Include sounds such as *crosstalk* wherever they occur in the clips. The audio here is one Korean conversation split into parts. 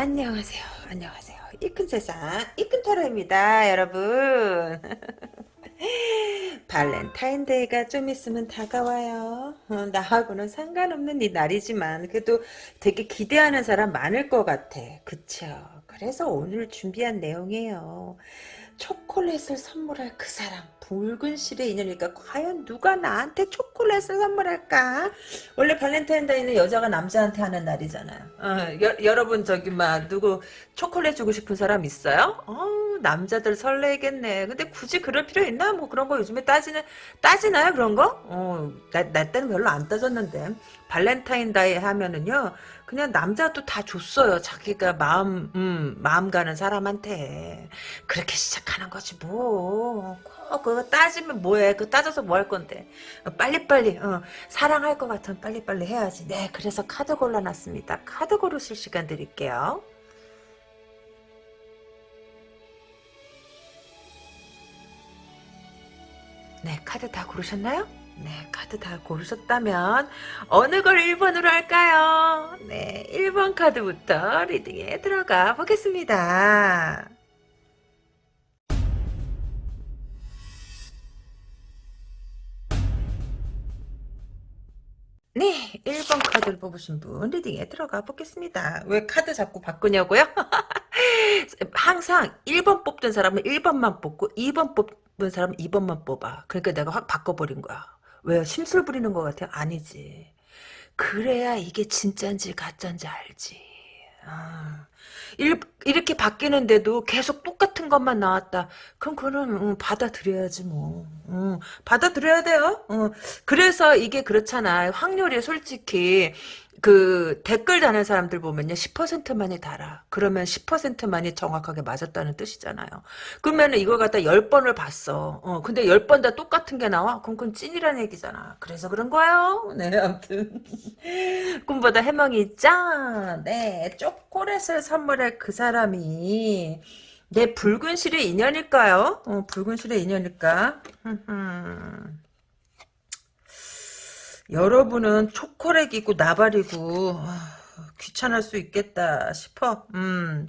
안녕하세요. 안녕하세요. 이큰 세상, 이큰 타로입니다, 여러분. *laughs* 발렌타인데이가 좀 있으면 다가와요. 어, 나하고는 상관없는 이 날이지만 그래도 되게 기대하는 사람 많을 것 같아. 그쵸? 그래서 오늘 준비한 내용이에요. 초콜릿을 선물할 그 사람. 붉은 실의 인연이니까 과연 누가 나한테 초콜릿을 선물할까? 원래 발렌타인데이는 여자가 남자한테 하는 날이잖아요. 어, 여, 여러분 저기 막 누구 초콜릿 주고 싶은 사람 있어요? 어, 남자들 설레겠네. 근데 굳이 그럴 필요 있나? 뭐 그런 거 요즘에 따지는 따지나요 그런 거? 어, 나, 나 때는 별로 안 따졌는데 발렌타인데이 하면은요. 그냥 남자도 다 줬어요. 자기가 마음 음, 마음 가는 사람한테 그렇게 시작하는 거지 뭐. 어, 그거 따지면 뭐해? 그 따져서 뭐 할 건데? 어, 빨리빨리 어, 사랑할 것 같으면 빨리빨리 해야지. 네, 그래서 카드 골라놨습니다. 카드 고르실 시간 드릴게요. 네, 카드 다 고르셨나요? 네, 카드 다 고르셨다면 어느 걸 1번으로 할까요? 네, 1번 카드부터 리딩에 들어가 보겠습니다. 네, 1번 카드를 뽑으신 분 리딩에 들어가 보겠습니다. 왜 카드 자꾸 바꾸냐고요? *laughs* 항상 1번 뽑던 사람은 1번만 뽑고 2번 뽑은 사람은 2번만 뽑아. 그러니까 내가 확 바꿔버린 거야. 왜요? 심술 부리는 것 같아요? 아니지. 그래야 이게 진짠지 가짠지 알지. 아. 이렇게 바뀌는데도 계속 똑같은 것만 나왔다. 그럼 그거는 음, 받아들여야지 뭐. 음, 받아들여야 돼요. 음, 그래서 이게 그렇잖아. 확률이 솔직히 그 댓글 다는 사람들 보면요 10%만이 달아. 그러면 10%만이 정확하게 맞았다는 뜻이잖아요. 그러면 이걸 갖다 10번을 봤어. 어 근데 10번 다 똑같은 게 나와? 그럼 그건 찐이라는 얘기잖아. 그래서 그런 거예요? *laughs* 네 아무튼. *laughs* 꿈보다 해몽이 있자. 네 초콜릿을 선물할 그 사람이. 내 붉은 실의 인연일까요? 어, 붉은 실의 인연일까 *laughs* 여러분은 초콜릿이고 나발이고 아, 귀찮을 수 있겠다 싶어. 음.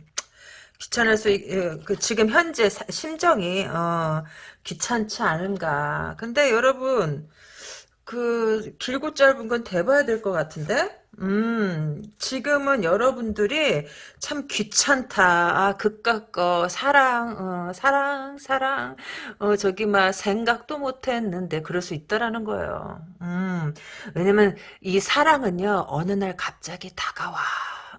귀찮을 수, 있, 예, 그 지금 현재 사, 심정이, 어, 귀찮지 않은가. 근데 여러분, 그, 길고 짧은 건 대봐야 될 것 같은데? 음, 지금은 여러분들이 참 귀찮다. 아, 그깟 거, 사랑, 어, 사랑, 사랑, 어, 저기, 막, 생각도 못 했는데, 그럴 수 있다라는 거예요. 음, 왜냐면, 이 사랑은요, 어느 날 갑자기 다가와.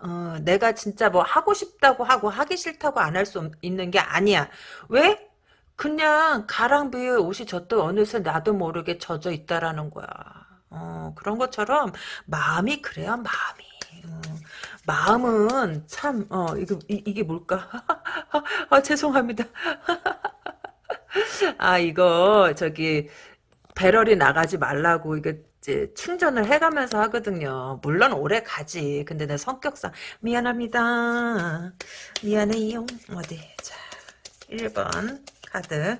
어, 내가 진짜 뭐 하고 싶다고 하고 하기 싫다고 안 할 수 있는 게 아니야. 왜? 그냥 가랑비에 옷이 젖도 어느새 나도 모르게 젖어 있다라는 거야. 어, 그런 것처럼 마음이 그래요, 마음이. 어, 마음은 참, 어, 이거, 이, 이게 뭘까? *laughs* 아, 죄송합니다. *laughs* 아, 이거, 저기, 배럴이 나가지 말라고, 이게, 이제 충전을 해가면서 하거든요. 물론 오래 가지. 근데 내 성격상 미안합니다. 미안해요. 어디 자 1번 카드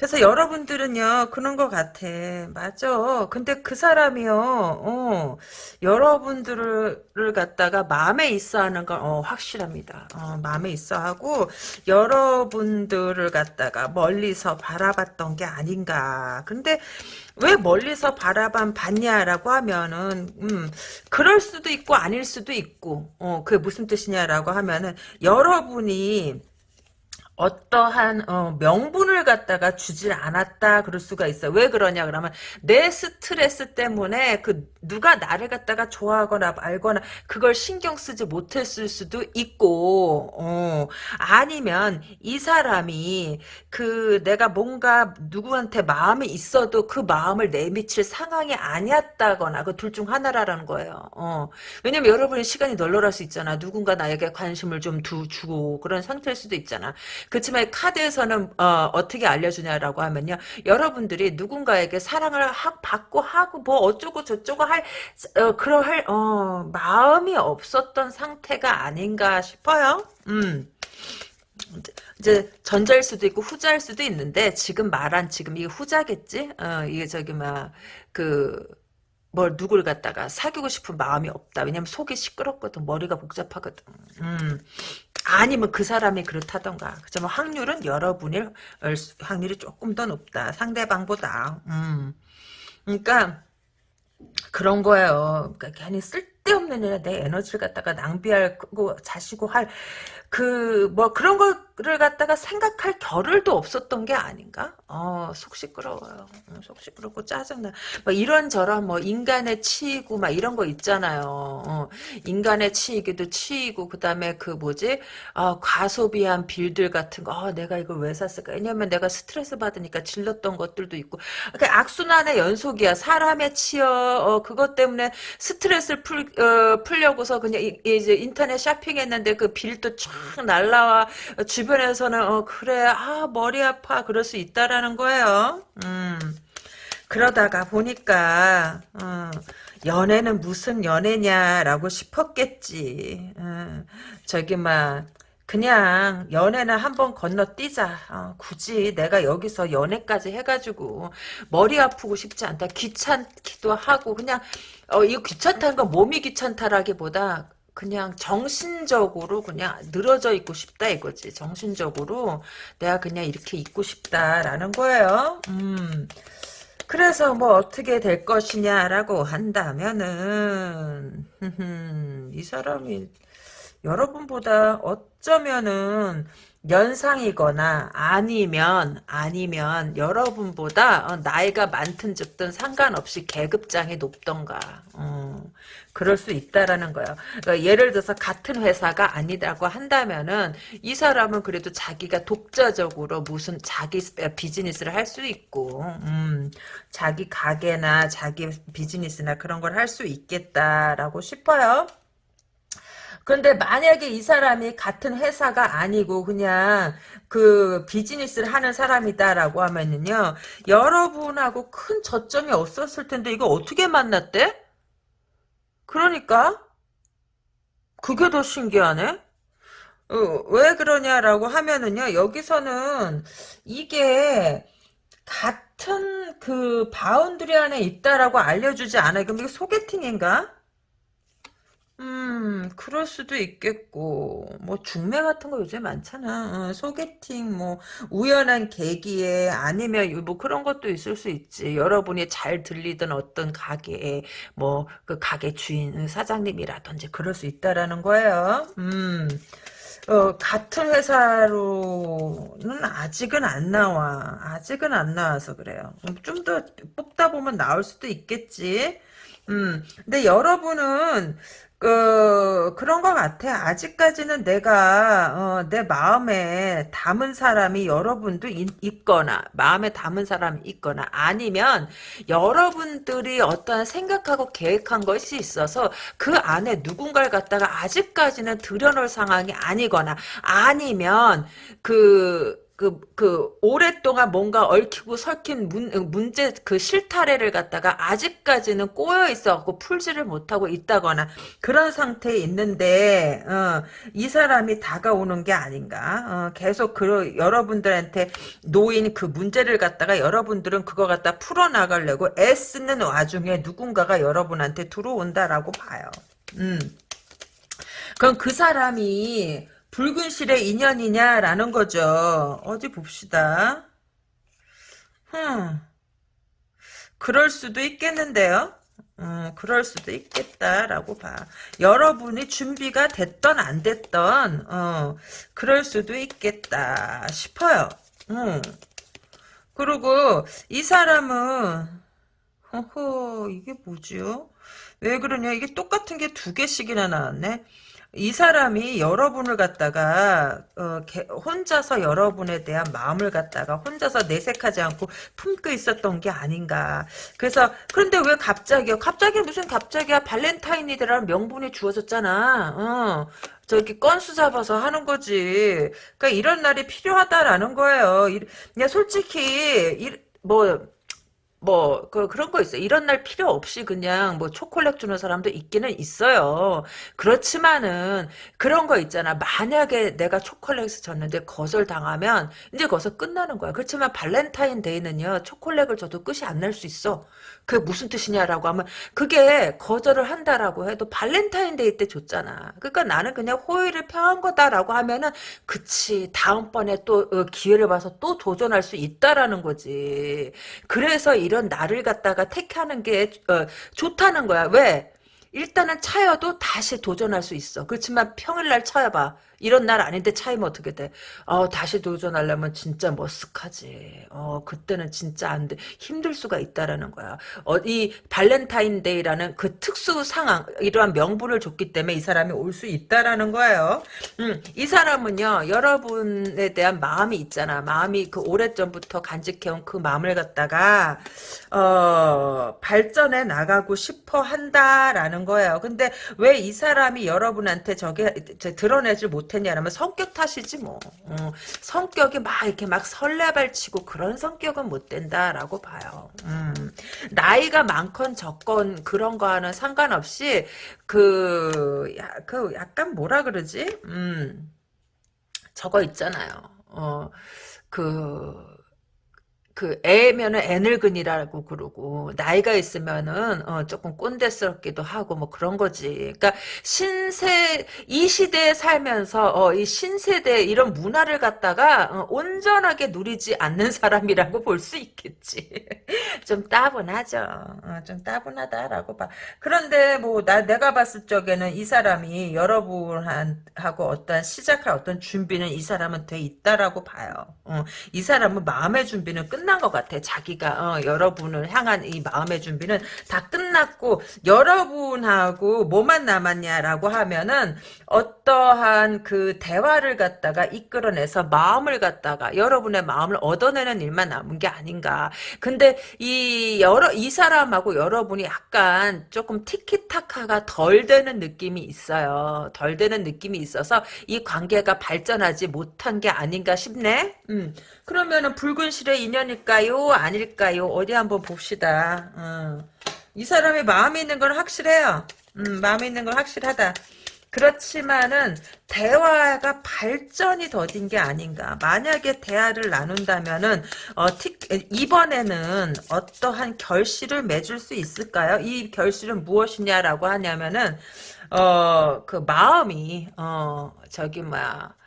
그래서 여러분들은요 그런 것 같아. 맞아. 근데 그 사람이요 어, 여러분들을 갖다가 마음에 있어 하는 건 어, 확실합니다. 어, 마음에 있어 하고 여러분들을 갖다가 멀리서 바라봤던 게 아닌가. 근데 왜 멀리서 바라만 봤냐라고 하면은 음 그럴 수도 있고 아닐 수도 있고 어 그게 무슨 뜻이냐라고 하면은 여러분이 어떠한 어, 명분을 갖다가 주질 않았다 그럴 수가 있어. 왜 그러냐 그러면 내 스트레스 때문에 그 누가 나를 갖다가 좋아하거나 알거나 그걸 신경 쓰지 못했을 수도 있고 어, 아니면 이 사람이 그 내가 뭔가 누구한테 마음이 있어도 그 마음을 내미칠 상황이 아니었다거나 그 둘 중 하나라는 거예요. 어. 왜냐면 여러분의 시간이 널널할 수 있잖아. 누군가 나에게 관심을 좀 두, 주고 그런 상태일 수도 있잖아. 그렇지만 카드에서는 어, 떻게 알려주냐라고 하면요. 여러분들이 누군가에게 사랑을 하, 받고 하고 뭐 어쩌고 저쩌고 할 어, 그럴 어, 마음이 없었던 상태가 아닌가 싶어요. 음. 이제 전자일 수도 있고 후자일 수도 있는데 지금 말한 지금 이게 후자겠지? 어, 이게 저기 막그 뭘 누굴 갖다가 사귀고 싶은 마음이 없다. 왜냐면 속이 시끄럽거든. 머리가 복잡하거든. 음. 아니면 그 사람이 그렇다던가. 그렇지만 확률은 여러분일 확률이 조금 더 높다. 상대방보다. 음. 그러니까 그런 거예요. 그러니까 괜히 쓸 데없는 일에 내 에너지를 갖다가 낭비하고 자시고 할 그 뭐 그런 거를 갖다가 생각할 겨를도 없었던 게 아닌가? 어, 속 시끄러워요. 어, 속 시끄럽고 짜증나. 뭐 이런저런 뭐 인간의 치이고 막 이런 거 있잖아요. 어, 인간의 치이기도 치이고 그다음에 그 뭐지? 아, 과소비한 빌들 같은 거. 아, 내가 이걸 왜 샀을까? 왜냐면 내가 스트레스 받으니까 질렀던 것들도 있고. 그 악순환의 연속이야. 사람의 치여 어, 그것 때문에 스트레스를 풀 어, 풀려고서 그냥 이, 이제 인터넷 쇼핑했는데 그 빌도 쫙 날라와 주변에서는 어 그래 아 머리 아파 그럴 수 있다라는 거예요. 음 그러다가 보니까 어, 연애는 무슨 연애냐라고 싶었겠지. 어, 저기 막 그냥 연애는 한번 건너뛰자. 어, 굳이 내가 여기서 연애까지 해가지고 머리 아프고 싶지 않다. 귀찮기도 하고 그냥 어, 이거 귀찮다는 건 몸이 귀찮다라기보다 그냥 정신적으로 그냥 늘어져 있고 싶다 이거지. 정신적으로 내가 그냥 이렇게 있고 싶다라는 거예요. 음. 그래서 뭐 어떻게 될 것이냐라고 한다면은 *laughs* 이 사람이 여러분보다 어쩌면은 연상이거나 아니면 아니면 여러분보다 어, 나이가 많든 적든 상관없이 계급장이 높던가 어, 그럴 수 있다라는 거예요. 그러니까 예를 들어서 같은 회사가 아니라고 한다면은 이 사람은 그래도 자기가 독자적으로 무슨 자기 비즈니스를 할 수 있고 음, 자기 가게나 자기 비즈니스나 그런 걸 할 수 있겠다라고 싶어요. 그런데 만약에 이 사람이 같은 회사가 아니고 그냥 그 비즈니스를 하는 사람이다라고 하면은요 여러분하고 큰 접점이 없었을 텐데 이거 어떻게 만났대? 그러니까 그게 더 신기하네. 어, 왜 그러냐라고 하면은요 여기서는 이게 같은 그 boundary 안에 있다라고 알려주지 않아요. 그럼 이게 소개팅인가? 음, 그럴 수도 있겠고, 뭐, 중매 같은 거 요새 많잖아. 어, 소개팅, 뭐, 우연한 계기에, 아니면, 뭐, 그런 것도 있을 수 있지. 여러분이 잘 들리던 어떤 가게에, 뭐, 그 가게 주인, 사장님이라든지, 그럴 수 있다라는 거예요. 음, 어, 같은 회사로는 아직은 안 나와. 아직은 안 나와서 그래요. 좀 더 뽑다 보면 나올 수도 있겠지. 음, 근데 여러분은 그 그런 것 같아. 아직까지는 내가 어, 내 마음에 담은 사람이 여러분도 있, 거나 마음에 담은 사람이 있거나 아니면 여러분들이 어떠한 생각하고 계획한 것이 있어서 그 안에 누군가를 갖다가 아직까지는 들여놓을 상황이 아니거나 아니면 그 그, 그, 오랫동안 뭔가 얽히고 설킨 문, 문제, 그 실타래를 갖다가 아직까지는 꼬여 있어갖고 풀지를 못하고 있다거나 그런 상태에 있는데, 어, 이 사람이 다가오는 게 아닌가. 어, 계속 그, 여러분들한테 놓인 그 문제를 갖다가 여러분들은 그거 갖다 풀어나가려고 애쓰는 와중에 누군가가 여러분한테 들어온다라고 봐요. 음. 그럼 그 사람이 붉은 실의 인연이냐라는 거죠. 어디 봅시다. 흠. 그럴 수도 있겠는데요. 음, 그럴 수도 있겠다라고 봐. 여러분이 준비가 됐던 안 됐던 어, 그럴 수도 있겠다 싶어요. 음. 그리고 이 사람은 허허 이게 뭐지요? 왜 그러냐 이게 똑같은 게 두 개씩이나 나왔네. 이 사람이 여러분을 갖다가 어, 개, 혼자서 여러분에 대한 마음을 갖다가 혼자서 내색하지 않고 품고 있었던 게 아닌가. 그래서 그런데 왜 갑자기요? 갑자기 무슨 갑자기야? 발렌타인이라는 명분이 주어졌잖아. 어. 저기 건수 잡아서 하는 거지. 그러니까 이런 날이 필요하다라는 거예요. 그냥 솔직히 뭐 뭐, 그, 그런 거 있어요. 이런 날 필요 없이 그냥 뭐 초콜릿 주는 사람도 있기는 있어요. 그렇지만은 그런 거 있잖아. 만약에 내가 초콜릿을 줬는데 거절 당하면 이제 거기서 끝나는 거야. 그렇지만 발렌타인데이는요. 초콜릿을 줘도 끝이 안 날 수 있어. 그게 무슨 뜻이냐라고 하면 그게 거절을 한다라고 해도 발렌타인데이 때 줬잖아. 그러니까 나는 그냥 호의를 표한 거다라고 하면은 그치 다음번에 또 어, 기회를 봐서 또 도전할 수 있다라는 거지. 그래서 이런 날을 갖다가 택하는 게 어, 좋다는 거야. 왜? 일단은 차여도 다시 도전할 수 있어. 그렇지만 평일날 차여봐. 이런 날 아닌데 차이면 어떻게 돼? 어, 다시 도전하려면 진짜 머쓱하지. 어, 그때는 진짜 안 돼. 힘들 수가 있다라는 거야. 어, 이 발렌타인데이라는 그 특수 상황, 이러한 명분을 줬기 때문에 이 사람이 올 수 있다라는 거예요. 음, 이 사람은요, 여러분에 대한 마음이 있잖아. 마음이 그 오래전부터 간직해온 그 마음을 갖다가, 어, 발전해 나가고 싶어 한다라는 거예요. 근데 왜 이 사람이 여러분한테 저게 드러내질 못 못했냐면 성격 탓이지 뭐. 어, 성격이 막 이렇게 막 설레발치고 그런 성격은 못 된다라고 봐요. 음, 나이가 많건 적건 그런 거와는 상관없이 그, 야, 그 약간 뭐라 그러지? 음, 저거 있잖아요. 어, 그, 그 애면은 애늙은이라고 그러고 나이가 있으면은 어 조금 꼰대스럽기도 하고 뭐 그런 거지. 그러니까 신세 이 시대에 살면서 어 이 신세대 이런 문화를 갖다가 어 온전하게 누리지 않는 사람이라고 볼 수 있겠지. *laughs* 좀 따분하죠. 어, 좀 따분하다라고 봐. 그런데 뭐 나 내가 봤을 적에는 이 사람이 여러분하고 어떤 시작할 어떤 준비는 이 사람은 돼 있다라고 봐요. 어, 이 사람은 마음의 준비는 끝나 끝난 것 같아. 자기가 어, 여러분을 향한 이 마음의 준비는 다 끝났고 여러분하고 뭐만 남았냐라고 하면은 어떠한 그 대화를 갖다가 이끌어내서 마음을 갖다가 여러분의 마음을 얻어내는 일만 남은 게 아닌가. 근데 이 여러 이 사람하고 여러분이 약간 조금 티키타카가 덜 되는 느낌이 있어요. 덜 되는 느낌이 있어서 이 관계가 발전하지 못한 게 아닌가 싶네. 음. 그러면은 붉은 실의 인연일까요? 아닐까요? 어디 한번 봅시다. 어. 이 사람의 마음에 있는 건 확실해요. 음, 마음에 있는 건 확실하다. 그렇지만은 대화가 발전이 더딘 게 아닌가. 만약에 대화를 나눈다면은 어, 티, 이번에는 어떠한 결실을 맺을 수 있을까요? 이 결실은 무엇이냐라고 하냐면은 어, 그 마음이 어, 저기 뭐야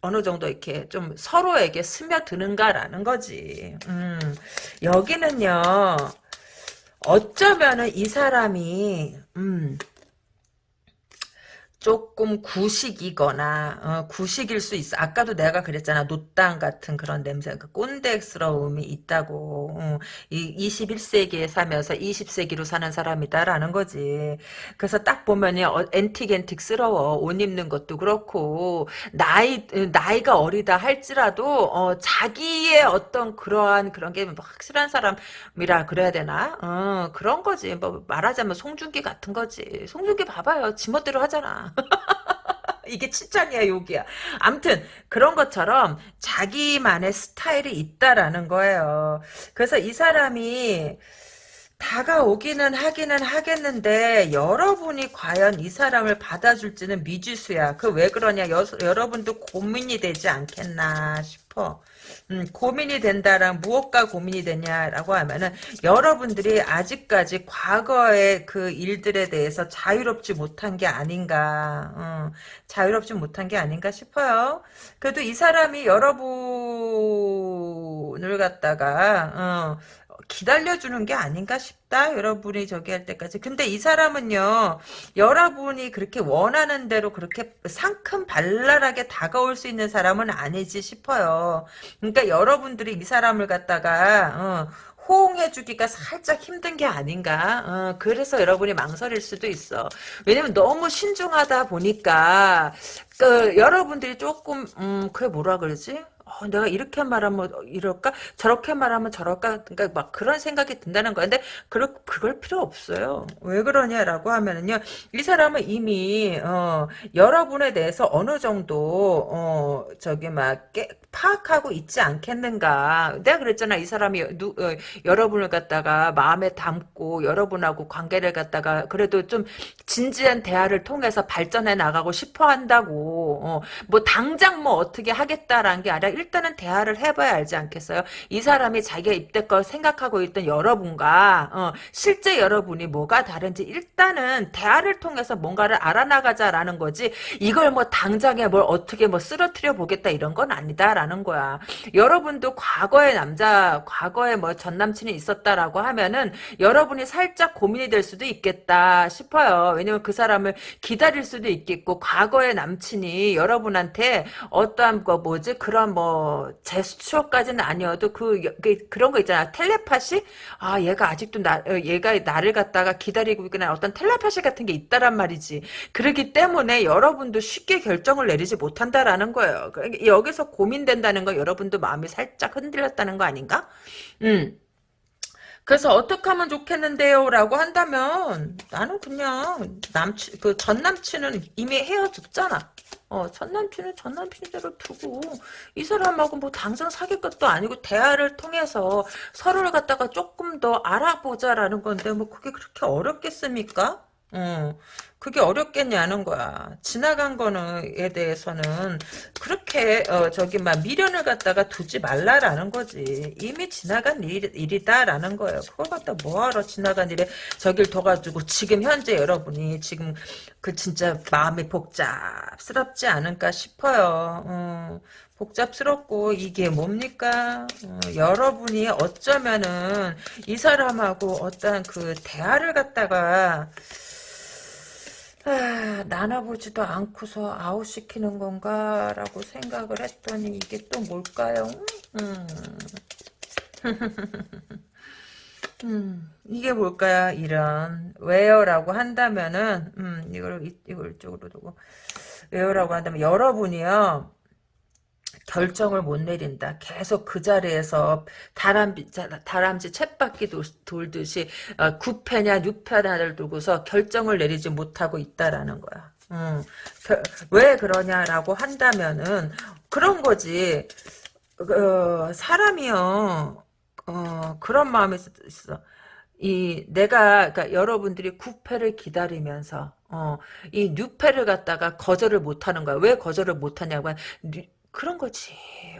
어느 정도 이렇게 좀 서로에게 스며드는가라는 거지. 음, 여기는요, 어쩌면은 이 사람이, 음, 조금 구식이거나 어, 구식일 수 있어. 아까도 내가 그랬잖아. 노땅 같은 그런 냄새, 그 꼰대스러움이 있다고. 어, 이 21세기에 살면서 20세기로 사는 사람이다라는 거지. 그래서 딱 보면이 어, 엔틱엔틱스러워. 옷 입는 것도 그렇고 나이 나이가 어리다 할지라도 어, 자기의 어떤 그러한 그런 게 확실한 사람이라 그래야 되나? 어, 그런 거지. 뭐 말하자면 송중기 같은 거지. 송중기 봐봐요. 지멋대로 하잖아. *laughs* 이게 칭찬이야 욕이야. 암튼 그런 것처럼 자기만의 스타일이 있다라는 거예요. 그래서 이 사람이 다가오기는 하기는 하겠는데 여러분이 과연 이 사람을 받아줄지는 미지수야. 그 왜 그러냐 여, 여러분도 고민이 되지 않겠나 싶어. 음, 고민이 된다랑 무엇과 고민이 되냐라고 하면은 여러분들이 아직까지 과거의 그 일들에 대해서 자유롭지 못한 게 아닌가 어, 자유롭지 못한 게 아닌가 싶어요. 그래도 이 사람이 여러분을 갖다가 어, 기다려주는 게 아닌가 싶다. 여러분이 저기 할 때까지. 근데 이 사람은요, 여러분이 그렇게 원하는 대로 그렇게 상큼 발랄하게 다가올 수 있는 사람은 아니지 싶어요. 그러니까 여러분들이 이 사람을 갖다가, 어, 호응해주기가 살짝 힘든 게 아닌가. 어, 그래서 여러분이 망설일 수도 있어. 왜냐면 너무 신중하다 보니까, 그, 여러분들이 조금, 음, 그게 뭐라 그러지? 어, 어, 내가 이렇게 말하면 이럴까? 저렇게 말하면 저럴까? 그러니까 막 그런 생각이 든다는 거야. 근데 그럴, 그럴 필요 없어요. 왜 그러냐라고 하면은요. 이 사람은 이미 어, 여러분에 대해서 어느 정도 어, 저기 막 깨, 파악하고 있지 않겠는가. 내가 그랬잖아. 이 사람이 누, 어, 여러분을 갖다가 마음에 담고 여러분하고 관계를 갖다가 그래도 좀 진지한 대화를 통해서 발전해 나가고 싶어 한다고. 어, 뭐 당장 뭐 어떻게 하겠다라는 게 아니라 일단은 대화를 해봐야 알지 않겠어요? 이 사람이 자기가 입대껏 생각하고 있던 여러분과 어, 실제 여러분이 뭐가 다른지 일단은 대화를 통해서 뭔가를 알아나가자라는 거지 이걸 뭐 당장에 뭘 어떻게 뭐 쓰러뜨려 보겠다 이런 건 아니다라는 거야. 여러분도 과거의 남자, 과거에 뭐 전남친이 있었다라고 하면은 여러분이 살짝 고민이 될 수도 있겠다 싶어요. 왜냐면 그 사람을 기다릴 수도 있겠고 과거의 남친이 여러분한테 어떠한 거 뭐지 그런 뭐 제스처까지는 아니어도 그, 그 그런 거 있잖아. 텔레파시? 아 얘가 아직도 나 어, 얘가 나를 갖다가 기다리고 있구나. 어떤 텔레파시 같은 게 있다란 말이지. 그렇기 때문에 여러분도 쉽게 결정을 내리지 못한다라는 거예요. 그러니까 여기서 고민된다는 거 여러분도 마음이 살짝 흔들렸다는 거 아닌가? 음 그래서 어떻게 하면 좋겠는데요? 라고 한다면 나는 그냥 남친 그 전 남친은 이미 헤어졌잖아. 어, 전 남친은 전 남친대로 두고 이 사람하고 뭐 당장 사귈 것도 아니고 대화를 통해서 서로를 갖다가 조금 더 알아보자라는 건데 뭐 그게 그렇게 어렵겠습니까? 어, 그게 어렵겠냐는 거야. 지나간 거는에 대해서는 그렇게 어, 저기 막 미련을 갖다가 두지 말라라는 거지. 이미 지나간 일, 일이다라는 거예요. 그걸 갖다 뭐하러 지나간 일에 저길 둬가지고 지금 현재 여러분이 지금 그 진짜 마음이 복잡스럽지 않을까 싶어요. 어. 복잡스럽고 이게 뭡니까? 어, 여러분이 어쩌면은 이 사람하고 어떤 그 대화를 갖다가 아, 나눠보지도 않고서 아웃시키는 건가 라고 생각을 했더니 이게 또 뭘까요? 음. 음, *laughs* 이게 뭘까요? 이런 왜요 라고 한다면은 음, 이걸 이걸 이쪽으로 두고 왜요 라고 한다면 여러분이요. 결정을 못 내린다. 계속 그 자리에서 다람쥐, 다람쥐 챗바퀴 돌듯이 어, 9패냐 6패냐를 두고서 결정을 내리지 못하고 있다라는 거야. 음, 겨, 왜 그러냐라고 한다면은 그런 거지. 어, 사람이요. 어, 그런 마음이 있어. 이 내가 그러니까 여러분들이 9패를 기다리면서 어, 이 6패를 갖다가 거절을 못하는 거야. 왜 거절을 못하냐고 그런 거지.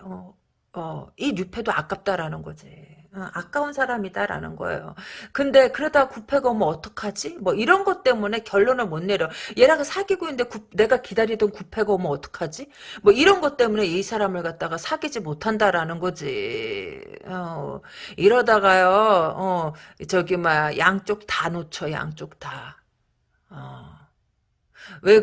어, 어, 이 뉴페도 아깝다라는 거지. 어, 아까운 사람이다라는 거예요. 근데 그러다 구패가 오면 어떡하지? 뭐 이런 것 때문에 결론을 못 내려. 얘랑 사귀고 있는데 구, 내가 기다리던 구패가 오면 어떡하지? 뭐 이런 것 때문에 이 사람을 갖다가 사귀지 못한다라는 거지. 어, 이러다가요, 어, 저기, 막, 양쪽 다 놓쳐, 양쪽 다. 어. 왜,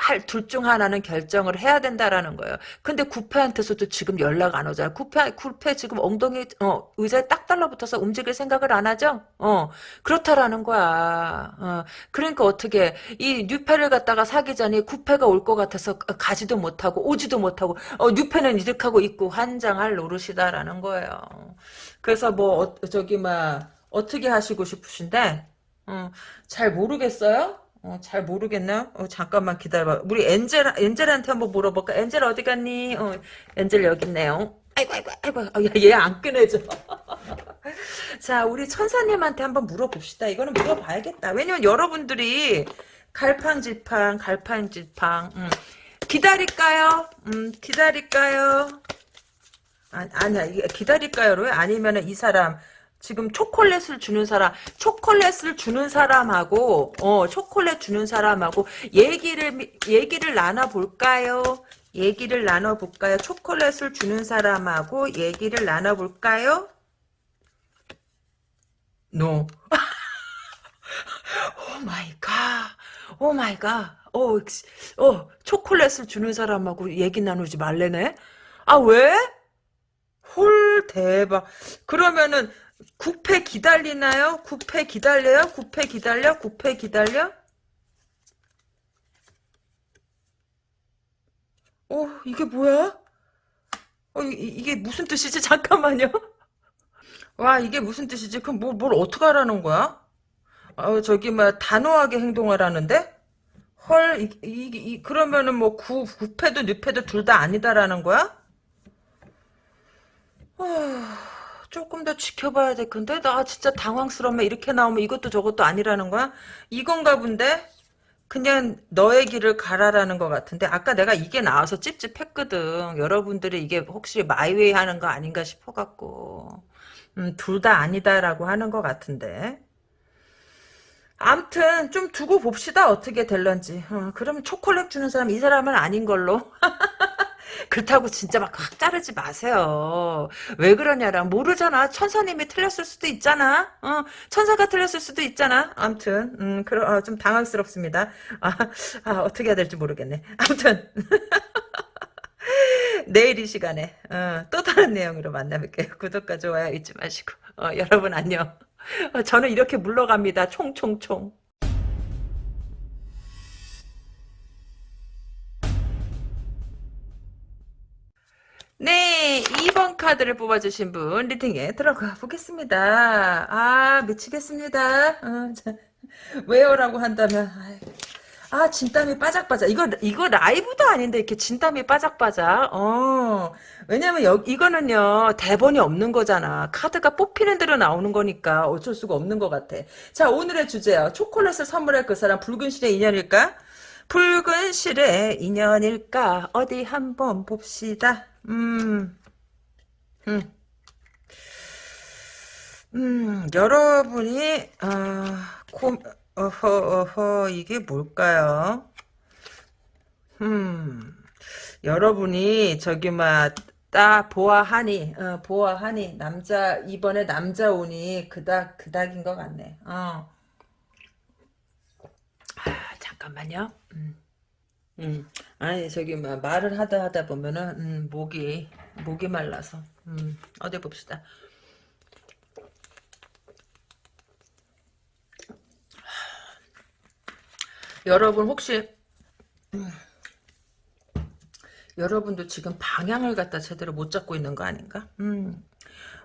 할 둘 중 하나는 결정을 해야 된다라는 거예요. 근데 구패한테서도 지금 연락 안 오잖아. 구패 구패 지금 엉덩이 어, 의자에 딱 달라붙어서 움직일 생각을 안 하죠. 어 그렇다라는 거야. 어 그러니까 어떻게 이 뉴패를 갖다가 사기 전에 구패가 올 것 같아서 가지도 못하고 오지도 못하고 어 뉴패는 이득하고 있고 환장할 노릇이다라는 거예요. 그래서 뭐 어, 저기 막 어떻게 하시고 싶으신데 어, 잘 모르겠어요. 어, 잘 모르겠나? 어, 잠깐만 기다려봐. 우리 엔젤, 엔젤한테 한번 물어볼까? 엔젤 어디 갔니? 어, 엔젤 여기 있네요. 아이고, 아이고, 아이고. 아, 얘안 꺼내줘. *laughs* 자, 우리 천사님한테 한번 물어봅시다. 이거는 물어봐야겠다. 왜냐면 여러분들이 갈팡질팡, 갈팡질팡, 음. 기다릴까요? 음, 기다릴까요? 아, 아니야, 기다릴까요? 아니면 이 사람, 지금 초콜릿을 주는 사람, 초콜릿을 주는 사람하고, 어, 초콜릿 주는 사람하고, 얘기를, 얘기를 나눠볼까요? 얘기를 나눠볼까요? 초콜릿을 주는 사람하고, 얘기를 나눠볼까요? No. Oh my god. Oh my god. 어, 어, 초콜릿을 주는 사람하고 얘기 나누지 말래네? 아, 왜? 헐, 대박. 그러면은, 구패 기다리나요? 구패 기다려요? 구패 기다려? 구패 기다려? 어, 이게 뭐야? 어, 이, 이게 무슨 뜻이지? *laughs* 잠깐만요. 와, 이게 무슨 뜻이지? 그럼 뭐, 뭘 어떻게 하라는 거야? 어, 저기, 뭐, 단호하게 행동하라는데? 헐, 이, 이, 이 그러면은 뭐, 구, 구패도 늑패도 둘 다 아니다라는 거야? 아, 조금 더 지켜봐야 될 건데? 나 진짜 당황스럽네. 이렇게 나오면 이것도 저것도 아니라는 거야? 이건가 본데? 그냥 너의 길을 가라라는 것 같은데 아까 내가 이게 나와서 찝찝했거든. 여러분들이 이게 혹시 마이웨이 하는 거 아닌가 싶어갖고 음, 둘 다 아니다라고 하는 것 같은데 암튼 좀 두고 봅시다 어떻게 될런지 어, 그러면 초콜릿 주는 사람 이 사람은 아닌 걸로 *laughs* 그렇다고 진짜 막 확 자르지 마세요. 왜 그러냐라 모르잖아. 천사님이 틀렸을 수도 있잖아. 어, 천사가 틀렸을 수도 있잖아. 아무튼 음, 그러, 어, 좀 당황스럽습니다. 아, 아, 어떻게 해야 될지 모르겠네. 아무튼 *laughs* 내일 이 시간에 어, 또 다른 내용으로 만나볼게요. 구독과 좋아요 잊지 마시고 어, 여러분 안녕. 어, 저는 이렇게 물러갑니다. 총총총. 네, 2번 카드를 뽑아주신 분 리딩에 들어가 보겠습니다. 아, 미치겠습니다. 어, 자, 왜요라고 한다면 아, 진땀이 빠작빠작. 이거 이거 라이브도 아닌데 이렇게 진땀이 빠작빠작. 어. 왜냐면 여, 이거는요. 대본이 없는 거잖아. 카드가 뽑히는 대로 나오는 거니까 어쩔 수가 없는 것 같아. 자, 오늘의 주제요. 초콜릿을 선물할 그 사람 붉은 실의 인연일까? 붉은 실의 인연일까? 어디 한번 봅시다. 음, 음, 음, 여러분이, 아, 고, 어허, 어허, 이게 뭘까요? 음, 여러분이, 저기, 막, 따, 보아하니, 어, 보아하니, 남자, 이번에 남자 오니, 그닥, 그닥인 것 같네, 어. 아, 잠깐만요. 음. 음, 아니 저기 뭐 말을 하다 하다 보면은 음, 목이 목이 말라서 음, 어디 봅시다. 여러분 혹시 음, 여러분도 지금 방향을 갖다 제대로 못 잡고 있는 거 아닌가? 음,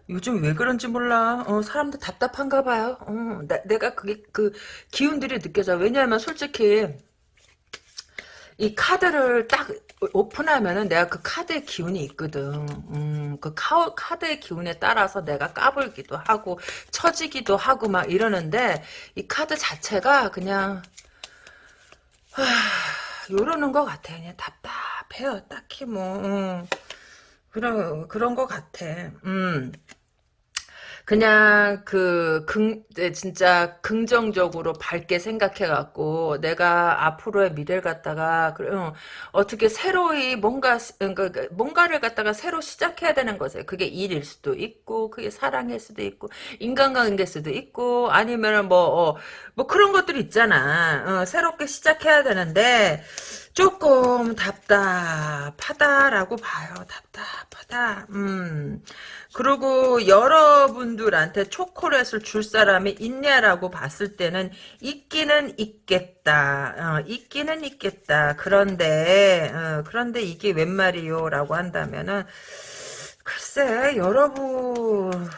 요즘 왜 그런지 몰라. 어, 사람들 답답한가 봐요. 어, 나, 내가 그게 그 기운들이 느껴져. 왜냐하면 솔직히 이 카드를 딱 오픈하면은 내가 그 카드의 기운이 있거든. 음, 그 카, 카드의 기운에 따라서 내가 까불기도 하고 처지기도 하고 막 이러는데 이 카드 자체가 그냥 하, 요러는 것 같아. 그냥 답답해요. 딱히 뭐 음, 그런 그런 것 같아. 음. 그냥 그 긍, 네, 진짜 긍정적으로 밝게 생각해갖고 내가 앞으로의 미래를 갖다가 어, 어떻게 새로이 뭔가 그러니까 그 뭔가를 갖다가 새로 시작해야 되는 거죠. 그게 일일 수도 있고 그게 사랑일 수도 있고 인간관계일 수도 있고 아니면은 뭐 어, 뭐 그런 것들 있잖아. 어, 새롭게 시작해야 되는데 조금 답답하다라고 봐요. 답답하다. 음. 그리고 여러분들한테 초콜릿을 줄 사람이 있냐라고 봤을 때는 있기는 있겠다. 어, 있기는 있겠다. 그런데 어, 그런데 이게 웬 말이요? 라고 한다면은 글쎄 여러분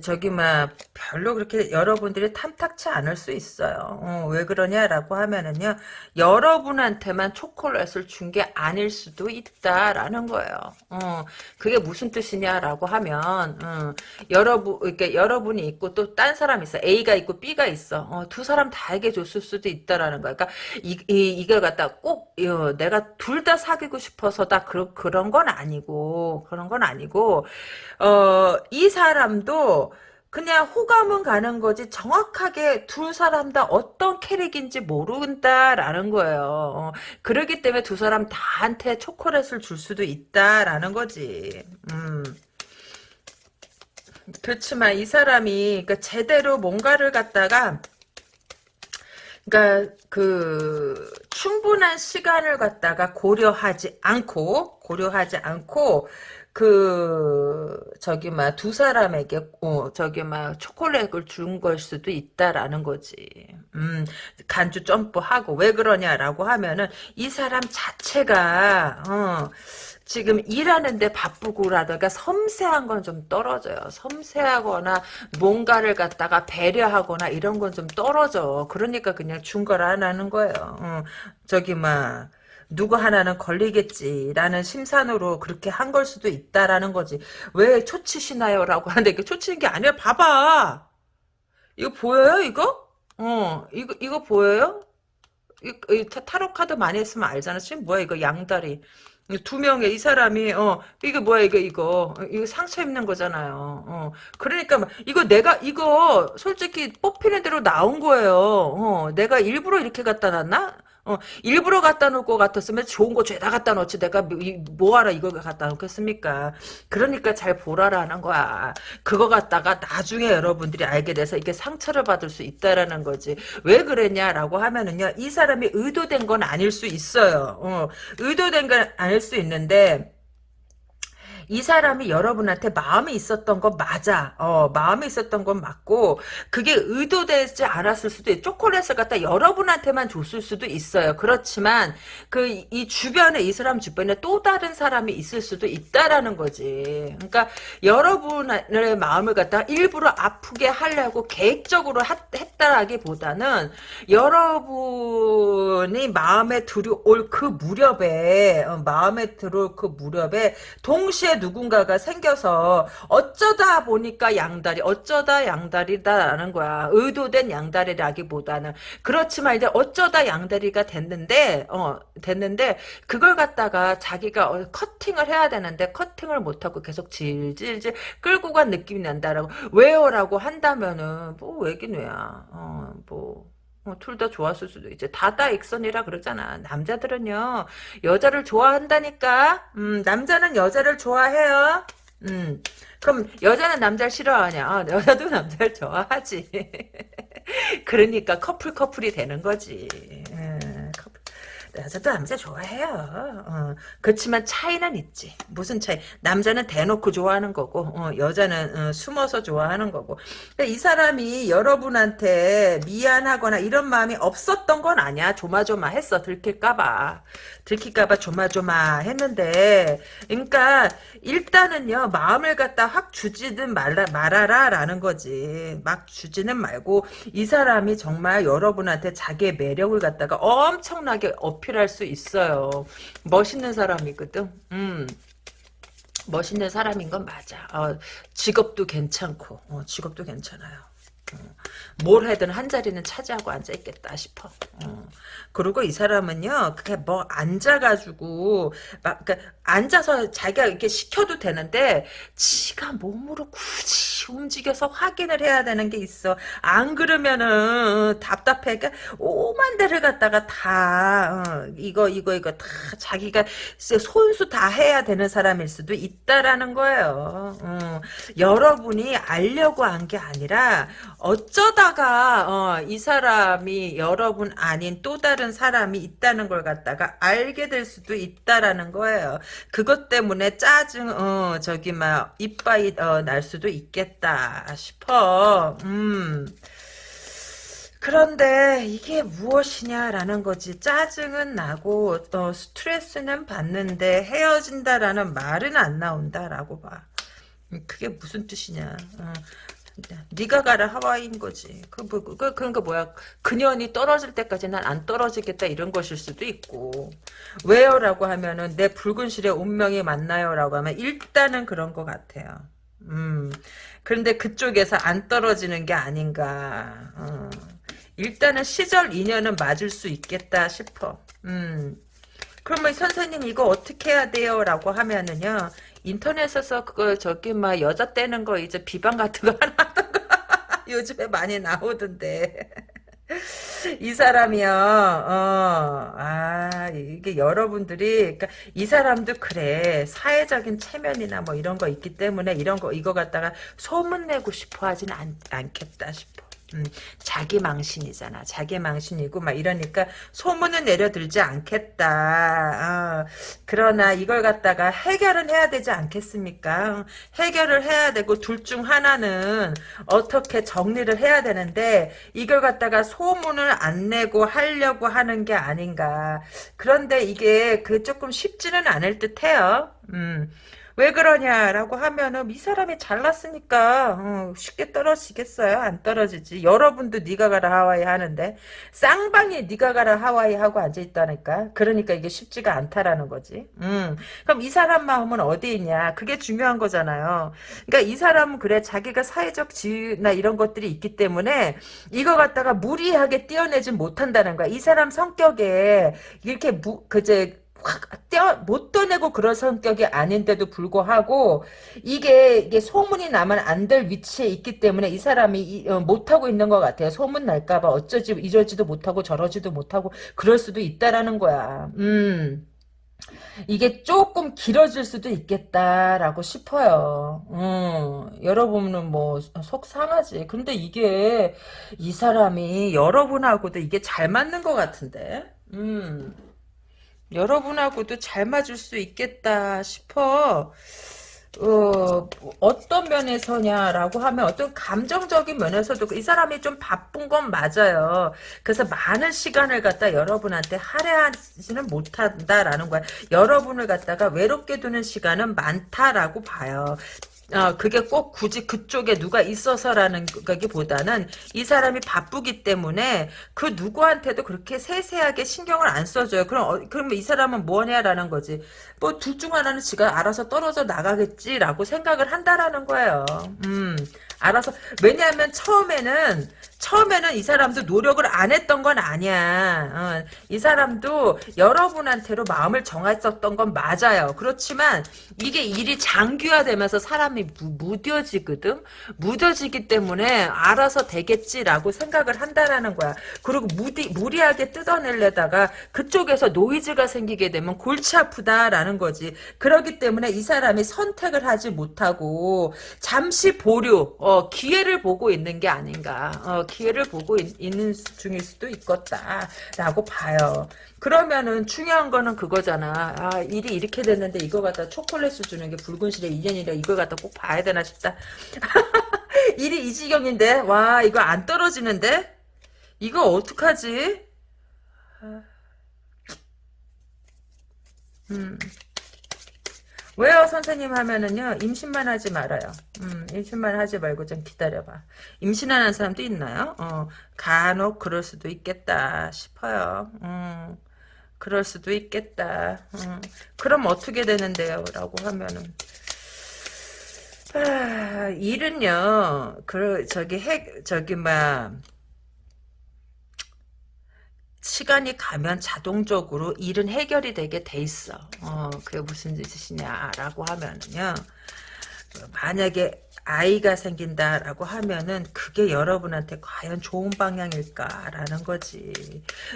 저기 막 별로 그렇게 여러분들이 탐탁치 않을 수 있어요. 어, 왜 그러냐라고 하면은요. 여러분한테만 초콜릿을 준 게 아닐 수도 있다라는 거예요. 어, 그게 무슨 뜻이냐라고 하면 어, 여러분 이렇게 여러분이 있고 또 딴 사람이 있어. A가 있고 B가 있어. 어, 두 사람 다에게 줬을 수도 있다라는 거야. 그러니까 이, 이 이걸 갖다 꼭 어, 내가 둘 다 사귀고 싶어서 다 그런 그런 건 아니고 그런 건 아니고 어, 이 사람도 그냥 호감은 가는 거지 정확하게 두 사람 다 어떤 캐릭인지 모른다라는 거예요. 어, 그러기 때문에 두 사람 다한테 초콜릿을 줄 수도 있다라는 거지. 음. 그렇지만 이 사람이 그러니까 제대로 뭔가를 갖다가 그러니까 그 충분한 시간을 갖다가 고려하지 않고 고려하지 않고 그 저기 막 두 사람에게 어 저기 막 초콜릿을 준 걸 수도 있다라는 거지. 음 간주 점프하고 왜 그러냐라고 하면은 이 사람 자체가 어 지금 일하는데 바쁘고라든가 섬세한 건 좀 떨어져요. 섬세하거나 뭔가를 갖다가 배려하거나 이런 건 좀 떨어져. 그러니까 그냥 준걸안 하는 거예요. 어, 저기 막 누구 하나는 걸리겠지라는 심산으로 그렇게 한 걸 수도 있다라는 거지. 왜 초치시나요? 라고 하는데 이게 초치는 게 아니라 봐봐. 이거 보여요 이거? 어 이거 이거 보여요? 이, 이 타- 타로 카드 많이 했으면 알잖아. 지금 뭐야 이거 양다리. 두 명의 이 사람이 어 이게 뭐야 이거 이거 어, 이거 상처 입는 거잖아요. 어 그러니까 막 이거 내가 이거 솔직히 뽑히는 대로 나온 거예요. 어 내가 일부러 이렇게 갖다 놨나? 어 일부러 갖다 놓을 것 같았으면 좋은 거 죄다 갖다 놓지 내가 뭐- 이- 뭐하러 이걸 갖다 놓겠습니까? 그러니까 잘 보라라는 거야. 그거 갖다가 나중에 여러분들이 알게 돼서 이게 상처를 받을 수 있다라는 거지. 왜 그랬냐라고 하면은요, 이 사람이 의도된 건 아닐 수 있어요. 어, 의도된 건 아닐 수 있는데, 이 사람이 여러분한테 마음이 있었던 건 맞아. 어, 마음이 있었던 건 맞고, 그게 의도되지 않았을 수도 있 초콜릿을 갖다 여러분한테만 줬을 수도 있어요. 그렇지만, 그, 이 주변에, 이 사람 주변에 또 다른 사람이 있을 수도 있다라는 거지. 그러니까, 여러분의 마음을 갖다 일부러 아프게 하려고 계획적으로 하- 했다라기보다는, 여러분이 마음에 들어올 그 무렵에, 어, 마음에 들어올 그 무렵에, 동시에 누군가가 생겨서 어쩌다 보니까 양다리 어쩌다 양다리다라는 거야. 의도된 양다리라기보다는. 그렇지만 이제 어쩌다 양다리가 됐는데 어 됐는데 그걸 갖다가 자기가 어, 커팅을 해야 되는데 커팅을 못하고 계속 질질질 끌고 간 느낌이 난다라고. 왜요라고 한다면은 뭐 왜긴 왜야? 어뭐 어, 둘 다 좋았을 수도 있지. 다다 익선이라 그러잖아. 남자들은요, 여자를 좋아한다니까? 음, 남자는 여자를 좋아해요. 음, 그럼 여자는 남자를 싫어하냐? 아, 여자도 *laughs* 남자를 좋아하지. *laughs* 그러니까 커플 커플이 되는 거지. 음. 여자도 남자 좋아해요. 어, 그렇지만 차이는 있지. 무슨 차이? 남자는 대놓고 좋아하는 거고, 어, 여자는 어, 숨어서 좋아하는 거고. 근데 이 사람이 여러분한테 미안하거나 이런 마음이 없었던 건 아니야. 조마조마했어. 들킬까 봐. 들킬까봐 조마조마 했는데, 그러니까 일단은요 마음을 갖다 확 주지는 말라 말아라라는 거지. 막 주지는 말고 이 사람이 정말 여러분한테 자기의 매력을 갖다가 엄청나게 어필할 수 있어요. 멋있는 사람이거든. 음. 멋있는 사람인 건 맞아. 어, 직업도 괜찮고, 어, 직업도 괜찮아요. 어, 뭘 하든 한 자리는 차지하고 앉아 있겠다 싶어. 어. 그리고 이 사람은요, 그게 뭐 앉아가지고 막 그러니까 앉아서 자기가 이렇게 시켜도 되는데 지가 몸으로 굳이 움직여서 확인을 해야 되는 게 있어. 안 그러면은 답답해. 그러니까 오만 대를 갖다가 다 어, 이거 이거 이거 다 자기가 손수 다 해야 되는 사람일 수도 있다라는 거예요. 어, 여러분이 알려고 한 게 아니라 어쩌다가 어, 이 사람이 여러분 아닌 또 다른 사람이 있다는 걸 갖다가 알게 될 수도 있다라는 거예요. 그것 때문에 짜증 어 저기 막 이빠이 어, 날 수도 있겠다 싶어. 음. 그런데 이게 무엇이냐라는 거지. 짜증은 나고 어, 스트레스는 받는데 헤어진다라는 말은 안 나온다라고 봐. 음, 그게 무슨 뜻이냐. 어. 네가 가라 하와이인 거지. 그, 뭐, 그, 그러니까 뭐야. 그년이 떨어질 때까지 난 안 떨어지겠다 이런 것일 수도 있고. 왜요?라고 하면은 내 붉은 실에 운명이 만나요 라고 하면 일단은 그런 것 같아요. 음. 그런데 그쪽에서 안 떨어지는 게 아닌가. 어. 일단은 시절 인연은 맞을 수 있겠다 싶어. 음. 그러면 선생님 이거 어떻게 해야 돼요? 라고 하면은요. 인터넷에서 그거 저기 막 여자 떼는 거 이제 비방 같은 거 *laughs* 하나 하던 거 *laughs* 요즘에 많이 나오던데. *laughs* 이 사람이요, 어, 아, 이게 여러분들이, 그러니까 이 사람도 그래. 사회적인 체면이나 뭐 이런 거 있기 때문에 이런 거, 이거 갖다가 소문내고 싶어 하진 않, 않겠다 싶어. 음, 자기 망신이잖아. 자기 망신이고 막 이러니까 소문은 내려들지 않겠다. 어, 그러나 이걸 갖다가 해결은 해야 되지 않겠습니까? 해결을 해야 되고 둘 중 하나는 어떻게 정리를 해야 되는데 이걸 갖다가 소문을 안 내고 하려고 하는 게 아닌가. 그런데 이게 그 조금 쉽지는 않을 듯해요. 음. 왜 그러냐라고 하면은 이 사람이 잘났으니까 어, 쉽게 떨어지겠어요? 안 떨어지지. 여러분도 네가 가라 하와이 하는데 쌍방이 네가 가라 하와이 하고 앉아 있다니까. 그러니까 이게 쉽지가 않다라는 거지. 음. 그럼 이 사람 마음은 어디 있냐? 그게 중요한 거잖아요. 그러니까 이 사람은 그래 자기가 사회적 지위나 이런 것들이 있기 때문에 이거 갖다가 무리하게 띄어내지 못한다는 거야. 이 사람 성격에 이렇게 무, 그제 확 떼어 못 떠내고 그런 성격이 아닌데도 불구하고 이게 이게 소문이 나면 안 될 위치에 있기 때문에 이 사람이 이, 어, 못하고 있는 것 같아요. 소문 날까봐 어쩌지 이러지도 못하고 저러지도 못하고 그럴 수도 있다라는 거야. 음. 이게 조금 길어질 수도 있겠다라고 싶어요. 음, 여러분은 뭐 속 상하지. 근데 이게 이 사람이 여러분하고도 이게 잘 맞는 것 같은데. 음. 여러분하고도 잘 맞을 수 있겠다 싶어. 어, 어떤 면에서냐라고 하면 어떤 감정적인 면에서도 이 사람이 좀 바쁜 건 맞아요. 그래서 많은 시간을 갖다 여러분한테 할애하지는 못한다라는 거야. 여러분을 갖다가 외롭게 두는 시간은 많다라고 봐요. 어, 그게 꼭 굳이 그쪽에 누가 있어서라는 거기보다는 이 사람이 바쁘기 때문에 그 누구한테도 그렇게 세세하게 신경을 안 써줘요. 그럼, 어, 그러면 이 사람은 뭐냐라는 거지. 뭐 둘 중 하나는 지가 알아서 떨어져 나가겠지라고 생각을 한다라는 거예요. 음, 알아서. 왜냐하면 처음에는 처음에는 이 사람도 노력을 안 했던 건 아니야. 어, 이 사람도 여러분한테로 마음을 정했었던 건 맞아요. 그렇지만 이게 일이 장기화되면서 사람이 무, 뎌지거든 무뎌지기 때문에 알아서 되겠지라고 생각을 한다라는 거야. 그리고 무디, 무리하게 뜯어내려다가 그쪽에서 노이즈가 생기게 되면 골치 아프다라는 거지. 그렇기 때문에 이 사람이 선택을 하지 못하고 잠시 보류, 어, 기회를 보고 있는 게 아닌가. 어, 기회를 보고 있, 는 중일 수도 있겠다라고 봐요. 그러면은 중요한 거는 그거잖아. 아 일이 이렇게 됐는데 이거 갖다 초콜릿을 주는 게 붉은 실의 인연이라 이걸 갖다 꼭 봐야 되나 싶다. *laughs* 일이 이 지경인데 와 이거 안 떨어지는데 이거 어떡하지? 음. 왜요? 선생님 하면은요 임신만 하지 말아요. 음, 임신만 하지 말고 좀 기다려봐. 임신하는 사람도 있나요? 어, 간혹 그럴 수도 있겠다 싶어요. 음, 그럴 수도 있겠다. 음, 그럼 어떻게 되는데요? 라고 하면은 아, 일은요 그 저기 핵 저기 막 시간이 가면 자동적으로 일은 해결이 되게 돼 있어. 어, 그게 무슨 뜻이냐라고 하면은요. 만약에 아이가 생긴다라고 하면은 그게 여러분한테 과연 좋은 방향일까라는 거지.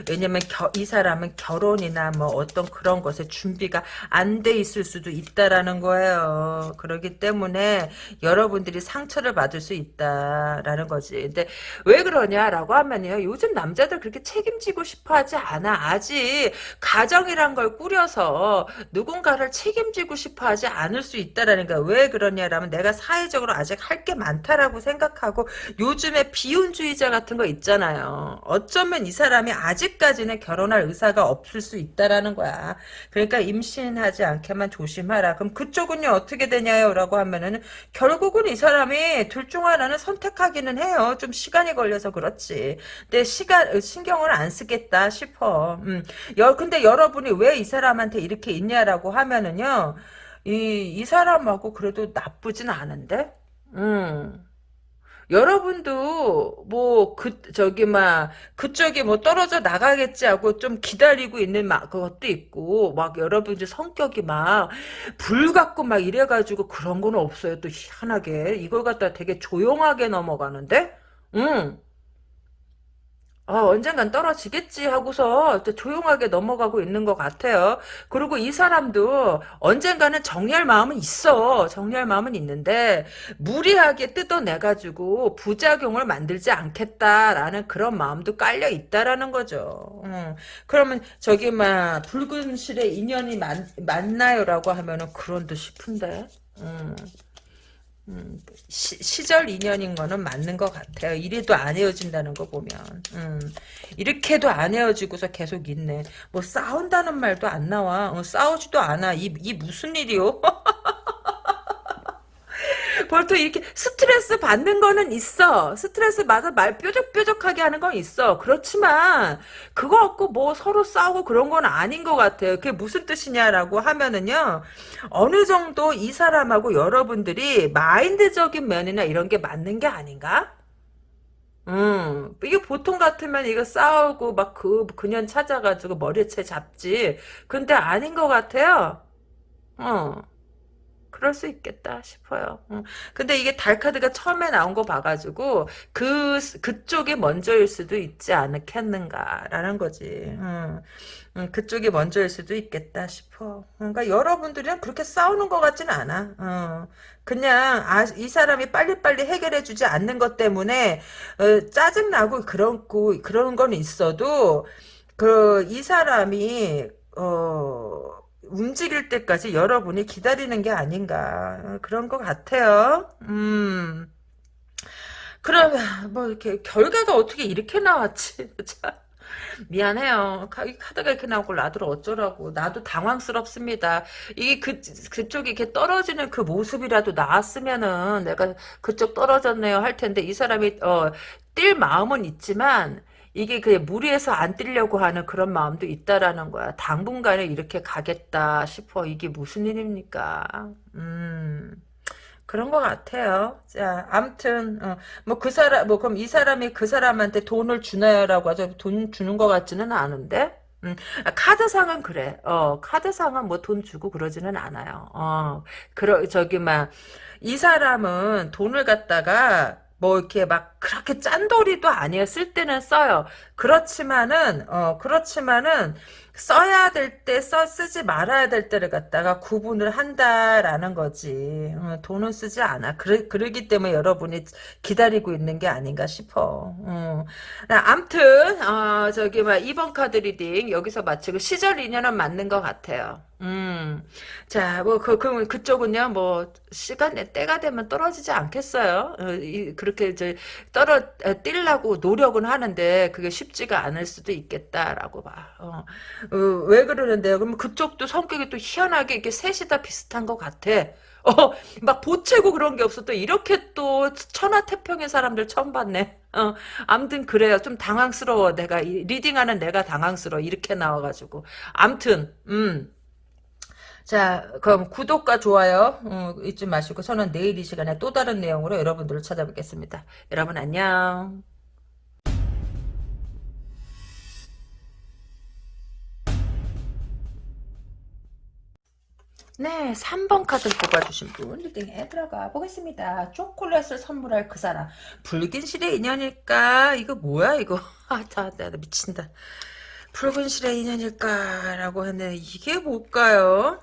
왜냐면 겨, 이 사람은 결혼이나 뭐 어떤 그런 것에 준비가 안 돼 있을 수도 있다라는 거예요. 그렇기 때문에 여러분들이 상처를 받을 수 있다라는 거지. 근데 왜 그러냐라고 하면요. 요즘 남자들 그렇게 책임지고 싶어 하지 않아. 아직 가정이란 걸 꾸려서 누군가를 책임지고 싶어 하지 않을 수 있다라는 거야. 왜 그러냐 라면 내가 사회적으로 아직 할 게 많다라고 생각하고 요즘에 비혼주의자 같은 거 있잖아요. 어쩌면 이 사람이 아직까지는 결혼할 의사가 없을 수 있다라는 거야. 그러니까 임신하지 않게만 조심하라. 그럼 그쪽은요 어떻게 되냐요? 라고 하면은 결국은 이 사람이 둘 중 하나는 선택하기는 해요. 좀 시간이 걸려서 그렇지. 근데 시간 신경을 안 쓰겠다 싶어. 음. 여, 근데 여러분이 왜 이 사람한테 이렇게 있냐라고 하면은요. 이, 이 사람하고 그래도 나쁘진 않은데? 음. 여러분도 뭐 그 저기 막 그쪽이 뭐 떨어져 나가겠지 하고 좀 기다리고 있는 막 그것도 있고 막 여러분들 성격이 막 불 같고 막 이래 가지고 그런 건 없어요 또 희한하게 이걸 갖다 되게 조용하게 넘어가는데 응 어, 언젠간 떨어지겠지 하고서 또 조용하게 넘어가고 있는 것 같아요. 그리고 이 사람도 언젠가는 정리할 마음은 있어. 정리할 마음은 있는데 무리하게 뜯어내가지고 부작용을 만들지 않겠다라는 그런 마음도 깔려 있다라는 거죠. 음, 그러면 저기 막 붉은 실에 인연이 만, 맞나요라고 하면은 그런 듯 싶은데. 음. 음, 시, 절 인연인 거는 맞는 것 같아요. 이래도 안 헤어진다는 거 보면. 음, 이렇게도 안 헤어지고서 계속 있네. 뭐 싸운다는 말도 안 나와. 어, 싸우지도 않아. 이, 이 무슨 일이요? *laughs* 보통 이렇게 스트레스 받는 거는 있어. 스트레스 받아 말 뾰족뾰족하게 하는 건 있어. 그렇지만 그거 갖고 뭐 서로 싸우고 그런 건 아닌 것 같아요. 그게 무슨 뜻이냐라고 하면은요. 어느 정도 이 사람하고 여러분들이 마인드적인 면이나 이런 게 맞는 게 아닌가? 음, 이게 보통 같으면 이거 싸우고 막 그, 그년 찾아가지고 머리채 잡지. 근데 아닌 것 같아요. 어. 그럴 수 있겠다 싶어요. 응. 근데 이게 달 카드가 처음에 나온 거 봐가지고 그 그쪽이 먼저일 수도 있지 않겠는가라는 거지. 응. 응, 그쪽이 먼저일 수도 있겠다 싶어. 그러니까 여러분들이랑 그렇게 싸우는 것 같진 않아. 그냥 아, 이 사람이 빨리빨리 해결해주지 않는 것 때문에 어, 짜증 나고 그런 그런 건 있어도 그 이 사람이 어. 움직일 때까지 여러분이 기다리는 게 아닌가 어, 그런 것 같아요. 음. 그러면 뭐 이렇게 결과가 어떻게 이렇게 나왔지? *laughs* 미안해요. 카드가 이렇게 나오고 나도 어쩌라고. 나도 당황스럽습니다. 이게 그, 그쪽이 이렇게 떨어지는 그 모습이라도 나왔으면은 내가 그쪽 떨어졌네요 할 텐데 이 사람이, 어, 뛸 마음은 있지만 이게 그냥 무리해서 안 뛰려고 하는 그런 마음도 있다라는 거야. 당분간에 이렇게 가겠다 싶어. 이게 무슨 일입니까? 음. 그런 것 같아요. 자, 암튼, 어, 뭐, 그 사람, 뭐, 그럼 이 사람이 그 사람한테 돈을 주나요라고 하죠. 돈 주는 것 같지는 않은데? 음, 아, 카드상은 그래. 어, 카드상은 뭐 돈 주고 그러지는 않아요. 어, 그러, 저기, 막, 이 사람은 돈을 갖다가, 뭐 이렇게 막 그렇게 짠돌이도 아니에요. 쓸 때는 써요. 그렇지만은 어 그렇지만은 써야 될 때 써 쓰지 말아야 될 때를 갖다가 구분을 한다라는 거지. 어, 돈은 쓰지 않아. 그러, 그러기 때문에 여러분이 기다리고 있는 게 아닌가 싶어. 어. 암튼 어, 저기 막 2번 카드 reading 여기서 마치고 시절 인연은 맞는 것 같아요. 음. 자, 뭐, 그, 그, 그쪽은요, 뭐, 시간, 때가 되면 떨어지지 않겠어요? 어, 이, 그렇게, 이제, 떨어, 떼려고 노력은 하는데, 그게 쉽지가 않을 수도 있겠다라고 봐. 어. 어, 왜 그러는데요? 그러면 그쪽도 성격이 또 희한하게 이렇게 셋이 다 비슷한 것 같아. 어, 막 보채고 그런 게 없어. 또 이렇게 또 천하태평의 사람들 처음 봤네. 어, 암튼 그래요. 좀 당황스러워. 내가, reading하는 내가 당황스러워. 이렇게 나와가지고. 암튼, 음. 자, 그럼 구독과 좋아요 어, 잊지 마시고 저는 내일 이 시간에 또 다른 내용으로 여러분들을 찾아뵙겠습니다. 여러분 안녕. 네, 3번 카드 뽑아주신 분 리딩에 들어가 보겠습니다. 초콜릿을 선물할 그 사람. 붉은 실의 인연일까? 이거 뭐야 이거? *laughs* 아, 다, 나, 나 미친다. 붉은 실의 인연일까 라고 했는데 이게 뭘까요?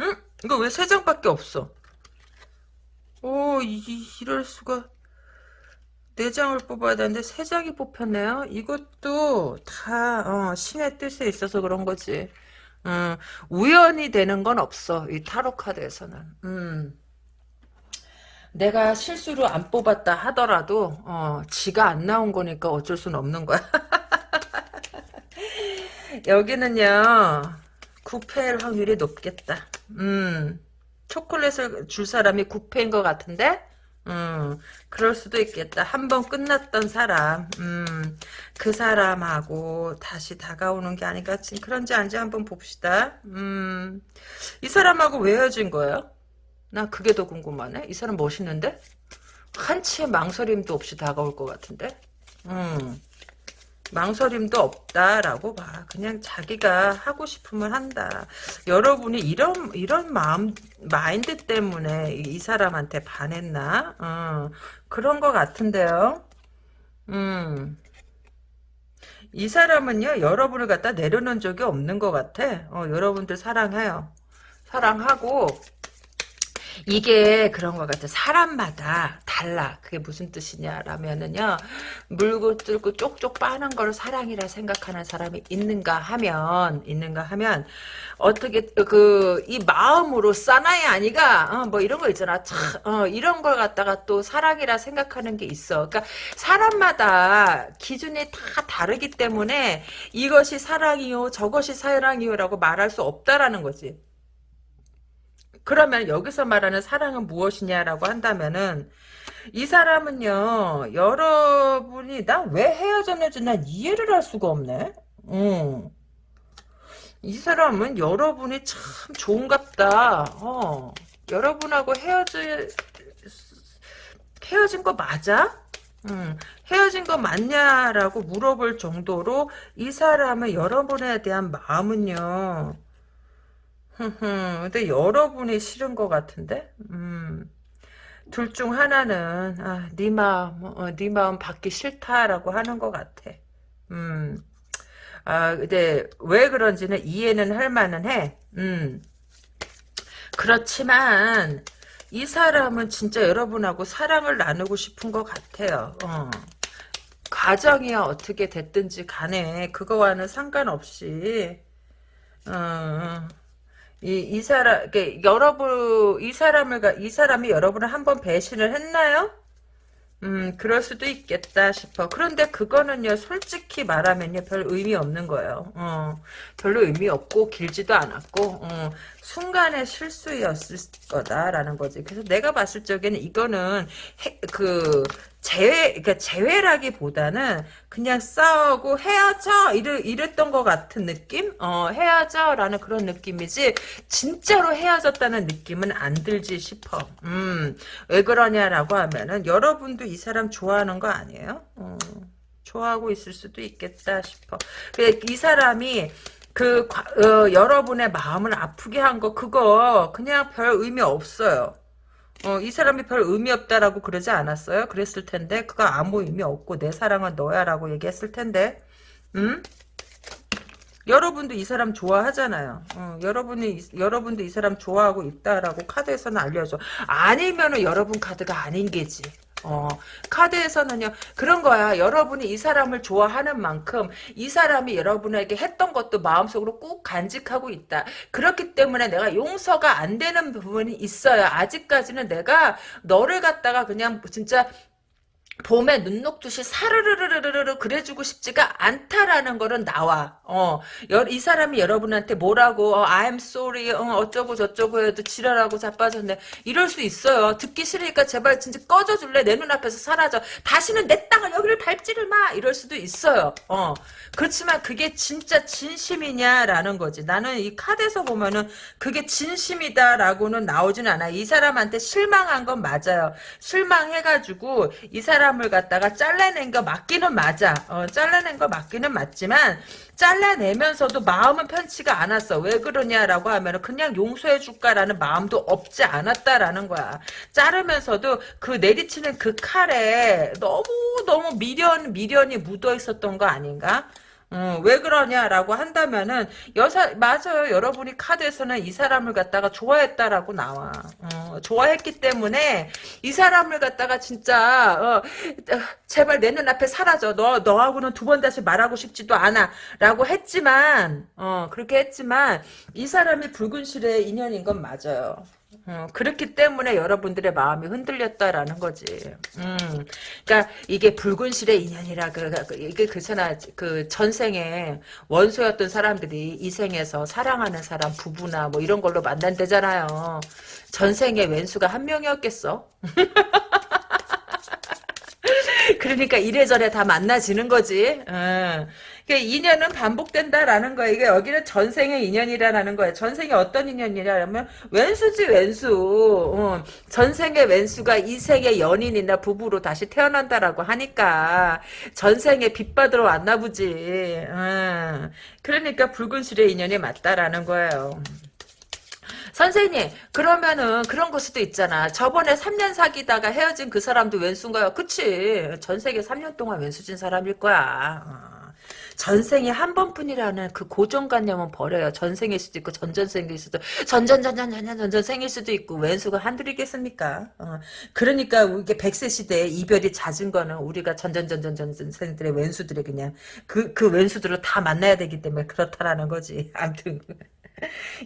응? 이거 왜 세 장밖에 없어? 오, 이, 이럴 수가. 네 장을 뽑아야 되는데 세 장이 뽑혔네요. 이것도 다 어, 신의 뜻에 있어서 그런 거지. 음, 우연이 되는 건 없어. 이 타로 카드에서는. 음. 내가 실수로 안 뽑았다 하더라도 어, 지가 안 나온 거니까 어쩔 수는 없는 거야. *laughs* 여기는요. 구패일 확률이 높겠다. 음, 초콜릿을 줄 사람이 구패인 것 같은데? 음, 그럴 수도 있겠다. 한 번 끝났던 사람, 음, 그 사람하고 다시 다가오는 게 아닌가. 그런지 아닌지 한번 봅시다. 음, 이 사람하고 왜 헤어진 거예요? 나 그게 더 궁금하네. 이 사람 멋있는데? 한치의 망설임도 없이 다가올 것 같은데? 음, 망설임도 없다라고 봐. 그냥 자기가 하고 싶으면 한다. 여러분이 이런 이런 마음 마인드 때문에 이, 사람한테 반했나? 어, 그런 것 같은데요. 음. 이 사람은요, 여러분을 갖다 내려놓은 적이 없는 것 같아. 어, 여러분들 사랑해요. 사랑하고, 이게 그런 것 같아. 사람마다 달라. 그게 무슨 뜻이냐라면은요, 물고 뜯고 쪽쪽 빠는 걸 사랑이라 생각하는 사람이 있는가 하면, 있는가 하면, 어떻게, 그, 이 마음으로 싸나이 아니가, 어, 뭐 이런 거 있잖아. 참, 어, 이런 걸 갖다가 또 사랑이라 생각하는 게 있어. 그러니까 사람마다 기준이 다 다르기 때문에 이것이 사랑이요, 저것이 사랑이요라고 말할 수 없다라는 거지. 그러면 여기서 말하는 사랑은 무엇이냐라고 한다면은 이 사람은요 여러분이 난왜 헤어졌는지 난 이해를 할 수가 없네. 음. 이 사람은 여러분이 참 좋은갑다. 어. 여러분하고 헤어지 헤어진 거 맞아? 음, 헤어진 거 맞냐라고 물어볼 정도로 이 사람의 여러분에 대한 마음은요. 흠흠, *laughs* 근데 여러분이 싫은 것 같은데? 음, 둘 중 하나는, 아, 네 마음, 어, 네 마음 받기 싫다라고 하는 것 같아. 음, 아, 근데 왜 그런지는 이해는 할 만은 해. 음, 그렇지만, 이 사람은 진짜 여러분하고 사랑을 나누고 싶은 것 같아요. 어. 가정이야 어떻게 됐든지 간에 그거와는 상관없이 어, 이, 이 사람, 그, 여러분, 이 사람을, 가- 이 사람이 여러분을 한번 배신을 했나요? 음, 그럴 수도 있겠다 싶어. 그런데 그거는요, 솔직히 말하면요, 별 의미 없는 거예요. 어, 별로 의미 없고, 길지도 않았고, 어, 순간의 실수였을 거다라는 거지. 그래서 내가 봤을 적에는 이거는, 해, 그, 재회, 그러니까 재회라기보다는 그냥 싸우고 헤어져! 이래, 이랬던 것 같은 느낌? 어, 헤어져! 라는 그런 느낌이지, 진짜로 헤어졌다는 느낌은 안 들지 싶어. 음, 왜 그러냐라고 하면은, 여러분도 이 사람 좋아하는 거 아니에요? 어, 좋아하고 있을 수도 있겠다 싶어. 근데 이 사람이, 그, 과- 어, 여러분의 마음을 아프게 한 거, 그거, 그냥 별 의미 없어요. 어, 이 사람이 별 의미 없다라고 그러지 않았어요? 그랬을 텐데, 그거 아무 의미 없고, 내 사랑은 너야라고 얘기했을 텐데, 음? 여러분도 이 사람 좋아하잖아요. 어, 여러분이 이- 여러분도 이 사람 좋아하고 있다라고 카드에서는 알려줘. 아니면은 여러분 카드가 아닌 게지. 어, 카드에서는요, 그런 거야. 여러분이 이 사람을 좋아하는 만큼, 이 사람이 여러분에게 했던 것도 마음속으로 꾹 간직하고 있다. 그렇기 때문에 내가 용서가 안 되는 부분이 있어요. 아직까지는 내가 너를 갖다가 그냥 진짜 봄에 눈 녹듯이 사르르르르르 그래주고 싶지가 않다라는 거는 나와. 어, 여- 이 사람이 여러분한테 뭐라고 어, I'm sorry 어, 어쩌고 저쩌고 해도 지랄하고 자빠졌네. 이럴 수 있어요. 듣기 싫으니까 제발 진짜 꺼져줄래? 내 눈앞에서 사라져. 다시는 내 땅을 여기를 밟지를 마. 이럴 수도 있어요. 어, 그렇지만 그게 진짜 진심이냐라는 거지. 나는 이 카드에서 보면은 그게 진심이다라고는 나오진 않아. 이 사람한테 실망한 건 맞아요. 실망해가지고 이 사람 을 갖다가 잘라낸 거 맞기는 맞아. 어, 잘라낸 거 맞기는 맞지만 잘라내면서도 마음은 편치가 않았어. 왜 그러냐라고 하면 그냥 용서해 줄까라는 마음도 없지 않았다라는 거야. 자르면서도 그 내리치는 그 칼에 너무 너무 미련 미련이 묻어 있었던 거 아닌가? 어, 왜 그러냐라고 한다면은 여사 맞아요. 여러분이 카드에서는 이 사람을 갖다가 좋아했다라고 나와. 어, 좋아했기 때문에 이 사람을 갖다가 진짜 어, 어, 제발 내 눈앞에 사라져. 너 너하고는 두 번 다시 말하고 싶지도 않아라고 했지만 어, 그렇게 했지만 이 사람이 붉은 실의 인연인 건 맞아요. 어, 그렇기 때문에 여러분들의 마음이 흔들렸다라는 거지. 음, 그러니까 이게 붉은 실의 인연이라 그, 그 이게 그잖아 그 전생에 원소였던 사람들이 이 생에서 사랑하는 사람 부부나 뭐 이런 걸로 만난대잖아요. 전생에 왼수가 한 명이었겠어. *laughs* 그러니까 이래저래 다 만나지는 거지. 어. 그러니까 인연은 반복된다라는 거야. 이게 여기는 전생의 인연이라는 거야. 전생에 어떤 인연이라면 왼수지 왼수. 어. 전생의 왼수가 이 생의 연인이나 부부로 다시 태어난다라고 하니까 전생에 빚 받으러 왔나 보지. 어. 그러니까 붉은 실의 인연이 맞다라는 거예요. 선생님 그러면은 그런 거 수도 있잖아. 저번에 3년 사귀다가 헤어진 그 사람도 왼수인가요? 그치. 전 세계 3년 동안 왼수진 사람일 거야. 어. 전생에 한 번뿐이라는 그 고정관념은 버려요. 전생일 수도 있고 전전생일 수도 전전전전전전 전전생일 수도 있고 왼수가 한둘이겠습니까? 어. 그러니까 이게 백세 시대에 이별이 잦은 거는 우리가 전전전전전생들의 왼수들이 그냥 그그 왼수들을 다 만나야 되기 때문에 그렇다라는 거지. *laughs* 아무튼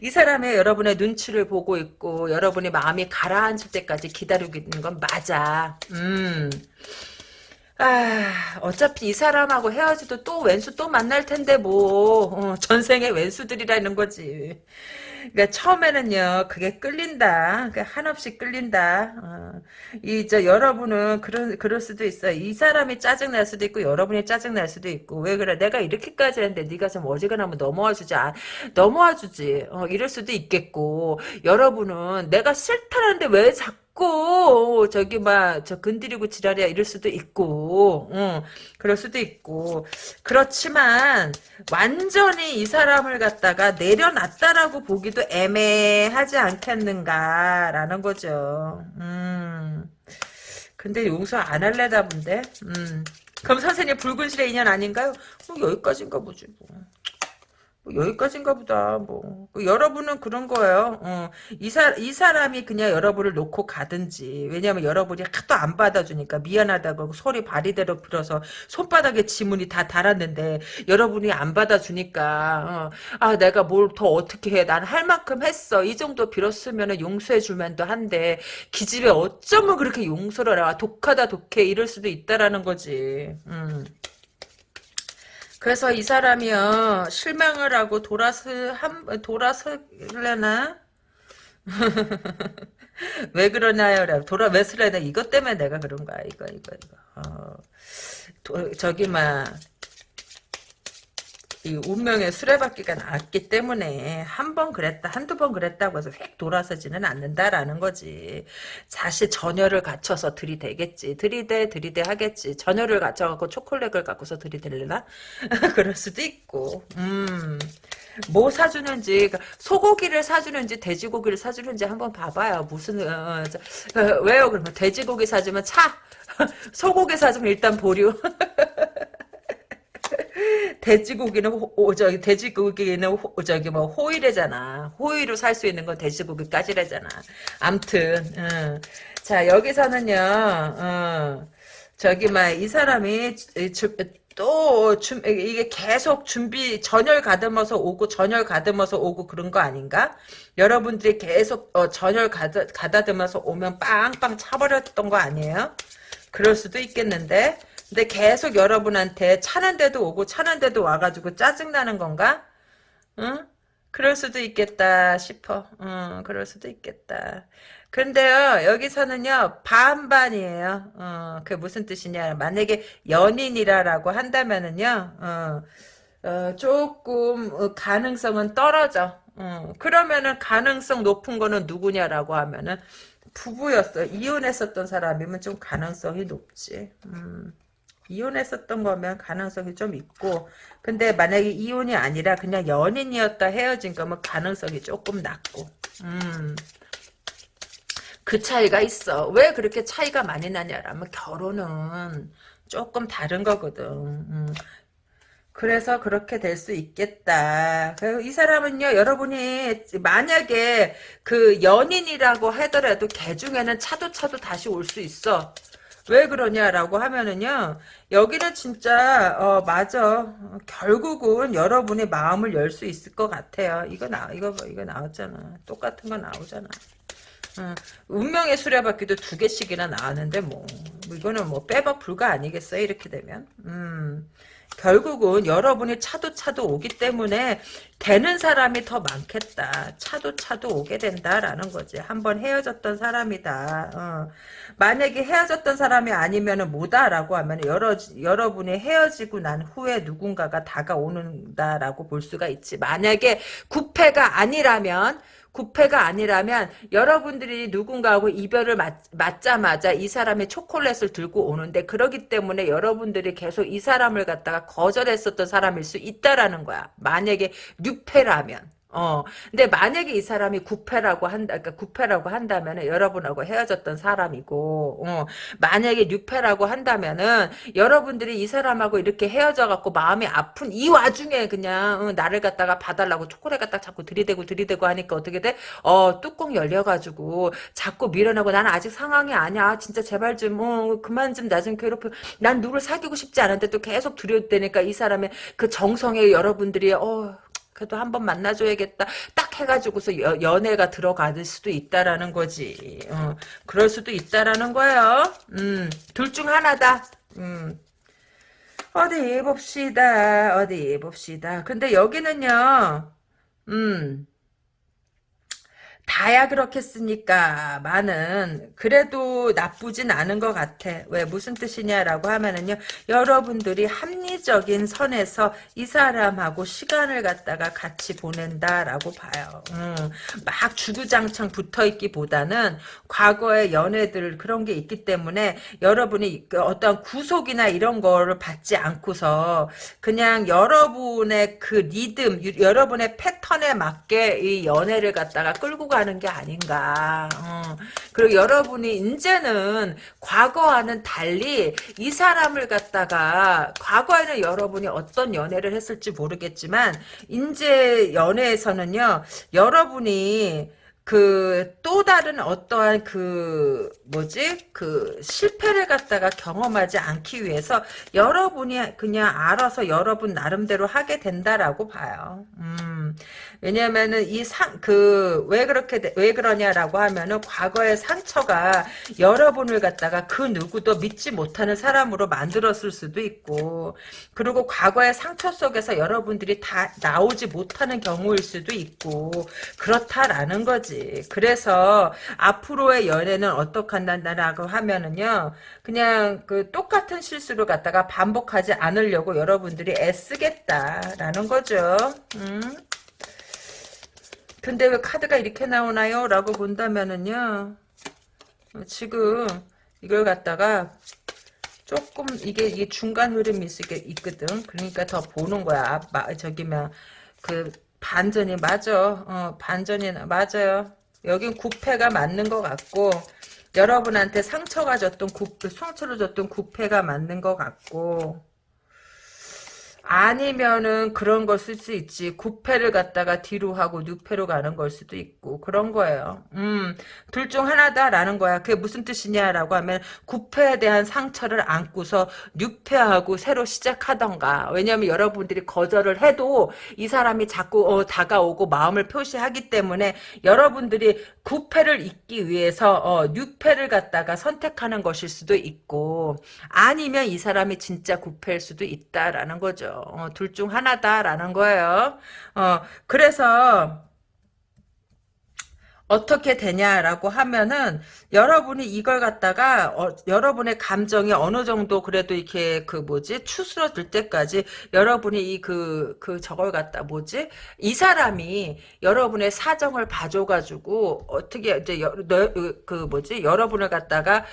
이 사람의 여러분의 눈치를 보고 있고 여러분이 마음이 가라앉을 때까지 기다리고 있는 건 맞아. 음. 아, 어차피 이 사람하고 헤어지도 또 왼수 또 만날 텐데 뭐 어, 전생의 왼수들이라는 거지. 그러니까 처음에는요 그게 끌린다. 그러니까 한없이 끌린다. 어, 이저 여러분은 그런 그럴 수도 있어. 이 사람이 짜증 날 수도 있고 여러분이 짜증 날 수도 있고 왜 그래? 내가 이렇게까지 했는데 네가 좀 어지간하면 넘어와 주지. 아, 넘어와 주지. 어, 이럴 수도 있겠고 여러분은 내가 싫다는데 왜 자꾸 있고 저기 막 저 건드리고 지랄이야 이럴 수도 있고 응, 그럴 수도 있고 그렇지만 완전히 이 사람을 갖다가 내려놨다라고 보기도 애매하지 않겠는가라는 거죠. 음. 근데 용서 안 할래다 본데. 음. 그럼 선생님 붉은 실의 인연 아닌가요? 뭐 여기까지인가 보지 뭐. 뭐 여기까지인가 보다. 뭐그 여러분은 그런 거예요. 어, 이, 사, 이 사람이 그냥 여러분을 놓고 가든지 왜냐하면 여러분이 하도 안 받아주니까 미안하다고 소리 바리대로 빌어서 손바닥에 지문이 다 달았는데 여러분이 안 받아주니까 어, 아 내가 뭘 더 어떻게 해. 난 할 만큼 했어. 이 정도 빌었으면 용서해 줄만도 한데 기집애 어쩌면 그렇게 용서를 해. 독하다 독해 이럴 수도 있다라는 거지. 음. 그래서 이 사람이요 실망을 하고 돌아서 한 돌아설래나? *laughs* 왜 그러나요? 돌아 왜 설래나? 이것 때문에 내가 그런 거야. 이거 이거 이거. 어, 도, 저기 막 이 운명의 수레바퀴가 나왔기 때문에 한 번 그랬다 한두 번 그랬다고 해서 휙 돌아서지는 않는다라는 거지. 사실 전열을 갖춰서 들이대겠지. 들이대 들이대 하겠지. 전열을 갖춰갖고 초콜릿을 갖고서 들이댈려나? *laughs* 그럴 수도 있고. 음 뭐 사주는지 그러니까 소고기를 사주는지 돼지고기를 사주는지 한번 봐봐요. 무슨 어, 저, 어, 왜요? 그러면 돼지고기 사주면 차! *laughs* 소고기 사주면 일단 보류 *laughs* *laughs* 돼지고기는 호, 저기 돼지고기는 호, 저기 뭐 호일이잖아. 호일로 살 수 있는 건 돼지고기까지래잖아. 암튼 어. 자 여기서는요. 어, 저기 막 이 사람이 또 준, 이게 계속 준비 전열 가듬어서 오고 전열 가듬어서 오고 그런 거 아닌가? 여러분들이 계속 어, 전열 가다, 가다듬어서 오면 빵빵 차버렸던 거 아니에요? 그럴 수도 있겠는데 근데 계속 여러분한테 차는데도 오고 차는데도 와가지고 짜증나는 건가? 응? 그럴 수도 있겠다 싶어. 응, 그럴 수도 있겠다. 근데요, 여기서는요, 반반이에요. 어, 그게 무슨 뜻이냐. 만약에 연인이라고 한다면은요, 어, 어, 조금 어, 가능성은 떨어져. 어, 그러면은 가능성 높은 거는 누구냐라고 하면은 부부였어. 이혼했었던 사람이면 좀 가능성이 높지. 음. 이혼했었던 거면 가능성이 좀 있고 근데 만약에 이혼이 아니라 그냥 연인이었다 헤어진 거면 가능성이 조금 낮고 음. 그 차이가 있어 왜 그렇게 차이가 많이 나냐라면 결혼은 조금 다른 거거든 음. 그래서 그렇게 될 수 있겠다. 이 사람은요, 여러분이 만약에 그 연인이라고 하더라도 개 중에는 차도 차도 다시 올 수 있어. 왜 그러냐라고 하면은요 여기는 진짜 어 맞아 결국은 여러분의 마음을 열 수 있을 것 같아요 이거 나 이거 이거 나왔잖아 똑같은 거 나오잖아 어, 운명의 수레바퀴도 두 개씩이나 나왔는데 뭐, 뭐 이거는 뭐 빼박 불가 아니겠어요 이렇게 되면 음 결국은 여러분이 차도 차도 오기 때문에 되는 사람이 더 많겠다. 차도 차도 오게 된다라는 거지. 한번 헤어졌던 사람이다. 어. 만약에 헤어졌던 사람이 아니면 뭐다라고 하면 여러 여러분이 헤어지고 난 후에 누군가가 다가오는다라고 볼 수가 있지. 만약에 구패가 아니라면 구패가 아니라면 여러분들이 누군가하고 이별을 맞, 맞자마자 이 사람의 초콜릿을 들고 오는데 그러기 때문에 여러분들이 계속 이 사람을 갖다가 거절했었던 사람일 수 있다라는 거야. 만약에 뉴패라면. 어. 근데 만약에 이 사람이 구패라고 한다, 그러니까 구패라고 한다면은 여러분하고 헤어졌던 사람이고, 어. 만약에 뉴패라고 한다면은 여러분들이 이 사람하고 이렇게 헤어져갖고 마음이 아픈 이 와중에 그냥 어, 나를 갖다가 봐달라고 초콜릿 갖다 자꾸 들이대고 들이대고 하니까 어떻게 돼? 어, 뚜껑 열려가지고 자꾸 밀어내고 나는 아직 상황이 아니야. 진짜 제발 좀, 어, 그만 좀 나 좀 괴롭혀. 난 누굴 사귀고 싶지 않은데 또 계속 들이대니까 이 사람의 그 정성에 여러분들이, 어, 그래도 한번 만나줘야겠다. 딱 해가지고서 여, 연애가 들어갈 수도 있다라는 거지. 어, 그럴 수도 있다라는 거예요. 음, 둘 중 하나다. 음. 어디 봅시다. 어디 봅시다. 근데 여기는요. 음. 다야 그렇겠습니까? 많은 그래도 나쁘진 않은 것 같아. 왜 무슨 뜻이냐라고 하면은요. 여러분들이 합리적인 선에서 이 사람하고 시간을 갖다가 같이 보낸다라고 봐요. 음, 막 주구장창 붙어있기보다는 과거의 연애들 그런 게 있기 때문에 여러분이 그 어떤 구속이나 이런 거를 받지 않고서 그냥 여러분의 그 리듬, 여러분의 패턴에 맞게 이 연애를 갖다가 끌고 가 가는 게 아닌가. 어. 그리고 여러분이 이제는 과거와는 달리 이 사람을 갖다가 과거에는 여러분이 어떤 연애를 했을지 모르겠지만 이제 연애에서는요. 여러분이 그 또 다른 어떠한 그 뭐지 그 실패를 갖다가 경험하지 않기 위해서 여러분이 그냥 알아서 여러분 나름대로 하게 된다라고 봐요. 음. 왜냐면은 이 상 그 왜 그렇게 돼- 왜 그러냐라고 하면은 과거의 상처가 여러분을 갖다가 그 누구도 믿지 못하는 사람으로 만들었을 수도 있고 그리고 과거의 상처 속에서 여러분들이 다 나오지 못하는 경우일 수도 있고 그렇다라는 거지. 그래서 앞으로의 연애는 어떻게 한다라고 하면은요. 그냥 그 똑같은 실수를 갖다가 반복하지 않으려고 여러분들이 애쓰겠다라는 거죠. 음. 근데 왜 카드가 이렇게 나오나요? 라고 본다면은요. 어, 지금 이걸 갖다가 조금 이게 이게 중간 흐름이 있, 있거든. 그러니까 더 보는 거야. 마, 저기면 그 반전이 맞아. 어, 반전이 맞아요. 여긴 구패가 맞는 것 같고 여러분한테 상처가 줬던 구 상처를 줬던 구패가 맞는 것 같고 아니면은 그런 걸 쓸 수 있지. 구패를 갖다가 뒤로 하고 뉴패로 가는 걸 수도 있고 그런 거예요. 음, 둘 중 하나다라는 거야. 그게 무슨 뜻이냐라고 하면 구패에 대한 상처를 안고서 뉴패하고 새로 시작하던가. 왜냐하면 여러분들이 거절을 해도 이 사람이 자꾸 어, 다가오고 마음을 표시하기 때문에 여러분들이 구패를 잇기 위해서 어, 뉴패를 갖다가 선택하는 것일 수도 있고 아니면 이 사람이 진짜 구패일 수도 있다라는 거죠. 어, 둘 중 하나다라는 거예요. 어, 그래서 어떻게 되냐라고 하면은 여러분이 이걸 갖다가 어, 여러분의 감정이 어느 정도 그래도 이렇게 그 뭐지? 추스러들 때까지 여러분이 이 그그 저걸 갖다 뭐지? 이 사람이 여러분의 사정을 봐줘가지고 어떻게 이제 여, 너, 그 뭐지? 여러분을 갖다가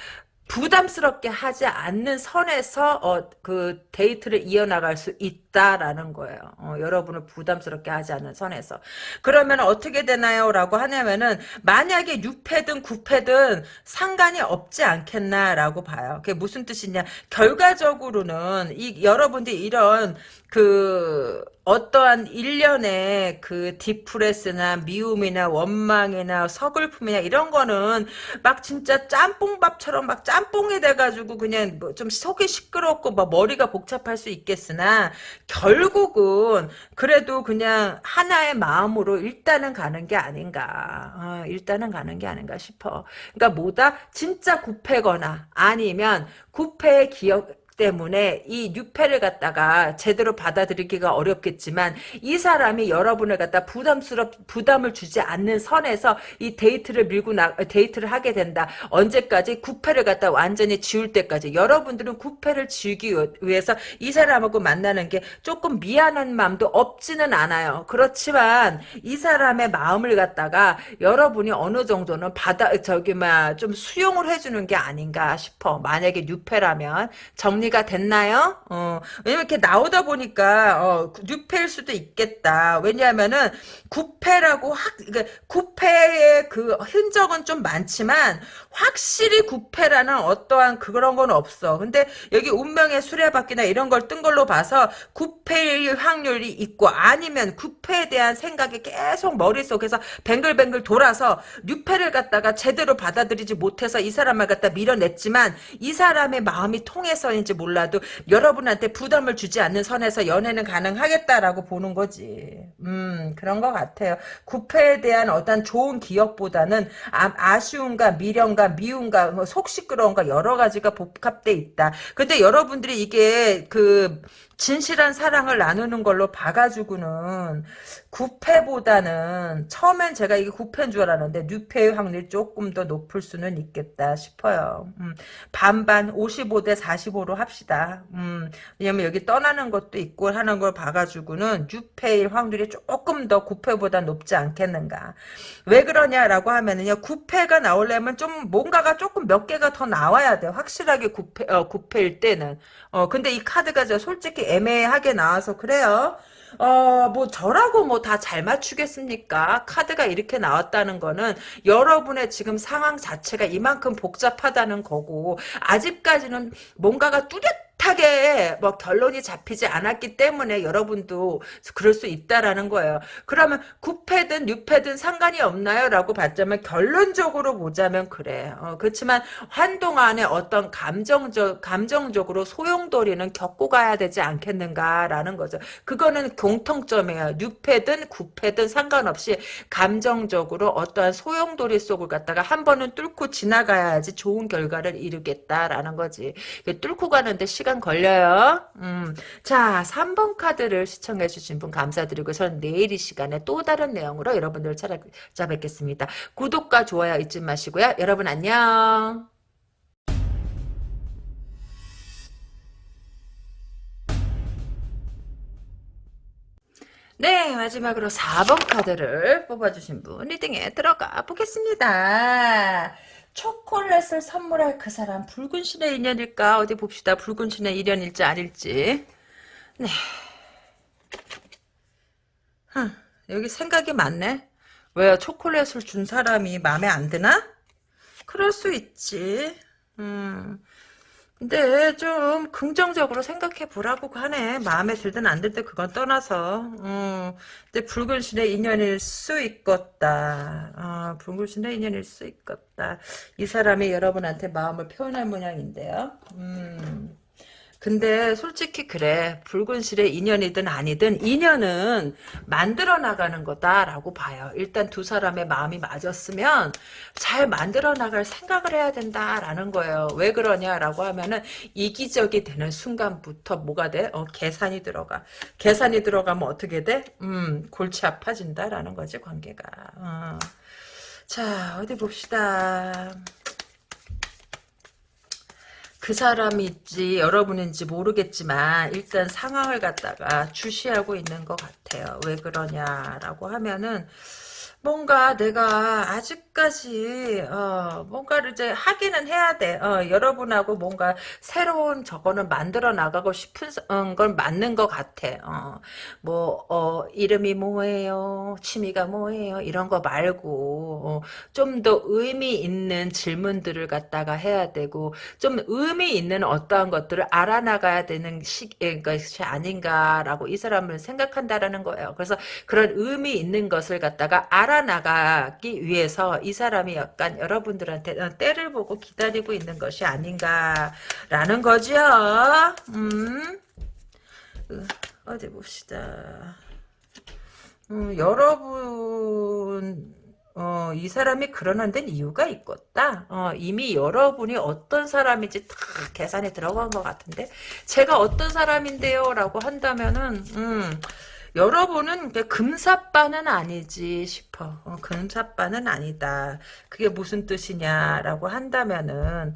부담스럽게 하지 않는 선에서 어, 그 데이트를 이어나갈 수 있다라는 거예요. 어, 여러분을 부담스럽게 하지 않는 선에서. 그러면 어떻게 되나요? 라고 하냐면은 만약에 6패든 9패든 상관이 없지 않겠나라고 봐요. 그게 무슨 뜻이냐? 결과적으로는 이 여러분들이 이런 그 어떠한 일련의 그 디프레스나 미움이나 원망이나 서글픔이나 이런 거는 막 진짜 짬뽕밥처럼 막 짬뽕이 돼가지고 그냥 뭐 좀 속이 시끄럽고 막 머리가 복잡할 수 있겠으나 결국은 그래도 그냥 하나의 마음으로 일단은 가는 게 아닌가. 어, 일단은 가는 게 아닌가 싶어. 그러니까 뭐다? 진짜 구패거나 아니면 구패의 기억 때문에 이 new패를 갖다가 제대로 받아들이기가 어렵겠지만 이 사람이 여러분을 갖다 부담스럽 부담을 주지 않는 선에서 이 데이트를 밀고 나 데이트를 하게 된다. 언제까지 구패를 갖다 완전히 지울 때까지 여러분들은 구패를 지우기 위해서 이 사람하고 만나는 게 조금 미안한 마음도 없지는 않아요. 그렇지만 이 사람의 마음을 갖다가 여러분이 어느 정도는 받아 저기 막 좀 수용을 해주는 게 아닌가 싶어. 만약에 new패라면 정리 정리가 됐나요? 어, 왜냐면 이렇게 나오다 보니까 어, 뉴페일 수도 있겠다. 왜냐하면은 구패라고 확 그러니까 구패의 그 흔적은 좀 많지만 확실히 구패라는 어떠한 그런 건 없어. 근데 여기 운명의 수레바퀴나 이런 걸 뜬 걸로 봐서 구패일 확률이 있고 아니면 구패에 대한 생각이 계속 머릿속에서 뱅글뱅글 돌아서 뉴패를 갖다가 제대로 받아들이지 못해서 이 사람을 갖다 밀어냈지만 이 사람의 마음이 통해서인지 몰라도 여러분한테 부담을 주지 않는 선에서 연애는 가능하겠다라고 보는 거지. 음 그런 것 같아요. 구패에 대한 어떤 좋은 기억보다는 아, 쉬움과 미련과 미움과 뭐 속 시끄러움과 여러 가지가 복합돼 있다. 근데 여러분들이 이게 그 진실한 사랑을 나누는 걸로 봐가지고는 구패보다는 처음엔 제가 이게 구패인 줄 알았는데 뉴패의 확률이 조금 더 높을 수는 있겠다 싶어요. 음, 반반 55대 45로 합시다. 음, 왜냐면 여기 떠나는 것도 있고 하는 걸 봐가지고는 뉴패일 확률이 조금 더 구패보다 높지 않겠는가. 왜 그러냐라고 하면은요. 구패가 나오려면 좀 뭔가가 조금 몇 개가 더 나와야 돼. 확실하게 구패, 어, 구패일 때는. 어, 근데 이 카드가 저 솔직히 애매하게 나와서 그래요. 어, 뭐, 저라고 뭐 다 잘 맞추겠습니까? 카드가 이렇게 나왔다는 거는 여러분의 지금 상황 자체가 이만큼 복잡하다는 거고, 아직까지는 뭔가가 뚜렷 하게 뭐 결론이 잡히지 않았기 때문에 여러분도 그럴 수 있다라는 거예요. 그러면 9패든 6패든 상관이 없나요? 라고 봤자면 결론적으로 보자면 그래. 어, 그렇지만 한동안에 어떤 감정적, 감정적으로 소용돌이는 겪고 가야 되지 않겠는가라는 거죠. 그거는 공통점이에요. 6패든 9패든 상관없이 감정적으로 어떠한 소용돌이 속을 갖다가 한 번은 뚫고 지나가야지 좋은 결과를 이루겠다라는 거지. 뚫고 가는데 시간 시간 걸려요. 음. 자, 3번 카드를 시청해주신 분 감사드리고 전 내일 이 시간에 또 다른 내용으로 여러분들 찾아뵙겠습니다. 구독과 좋아요 잊지 마시고요. 여러분 안녕. 네, 마지막으로 4번 카드를 뽑아주신 분 리딩에 들어가 보겠습니다. 초콜릿을 선물할 그 사람 붉은 신의 인연일까? 어디 봅시다. 붉은 신의 인연일지 아닐지. 네. huh, 여기 생각이 많네. 왜요? 초콜릿을 준 사람이 마음에 안 드나? 그럴 수 있지. 음. 근데 좀 긍정적으로 생각해 보라고 하네. 마음에 들든 안 들든 그건 떠나서. 음, 근데 붉은 신의 인연일 수 있겠다. 아, 붉은 신의 인연일 수 있겠다. 이 사람이 여러분한테 마음을 표현할 모양인데요. 음. 근데 솔직히 그래 붉은 실의 인연이든 아니든 인연은 만들어 나가는 거다라고 봐요. 일단 두 사람의 마음이 맞았으면 잘 만들어 나갈 생각을 해야 된다라는 거예요. 왜 그러냐라고 하면은 이기적이 되는 순간부터 뭐가 돼? 어, 계산이 들어가. 계산이 들어가면 어떻게 돼? 음, 골치 아파진다라는 거지 관계가. 어. 자 어디 봅시다. 그 사람인지 여러분인지 모르겠지만 일단 상황을 갖다가 주시하고 있는 것 같아요. 왜 그러냐라고 하면은 뭔가 내가 아직까지 어, 뭔가를 이제 하기는 해야 돼. 어, 여러분하고 뭔가 새로운 저거는 만들어 나가고 싶은 건 맞는 것 같아. 어, 뭐 어, 이름이 뭐예요? 취미가 뭐예요? 이런 거 말고 어, 좀더 의미 있는 질문들을 갖다가 해야 되고 좀 의미 있는 어떠한 것들을 알아나가야 되는 시, 것이 아닌가라고 이 사람은 생각한다라는 거예요. 그래서 그런 의미 있는 것을 갖다가 알아 살아나가기 위해서 이 사람이 약간 여러분들한테 어, 때를 보고 기다리고 있는 것이 아닌가라는 거죠. 음. 어디 봅시다. 음, 여러분 어, 이 사람이 그러는 데는 이유가 있겠다. 어, 이미 여러분이 어떤 사람인지 다 계산에 들어간 것 같은데 제가 어떤 사람인데요 라고 한다면은 음, 여러분은 금사빠는 아니지 싶어. 어, 금사빠는 아니다. 그게 무슨 뜻이냐라고 한다면은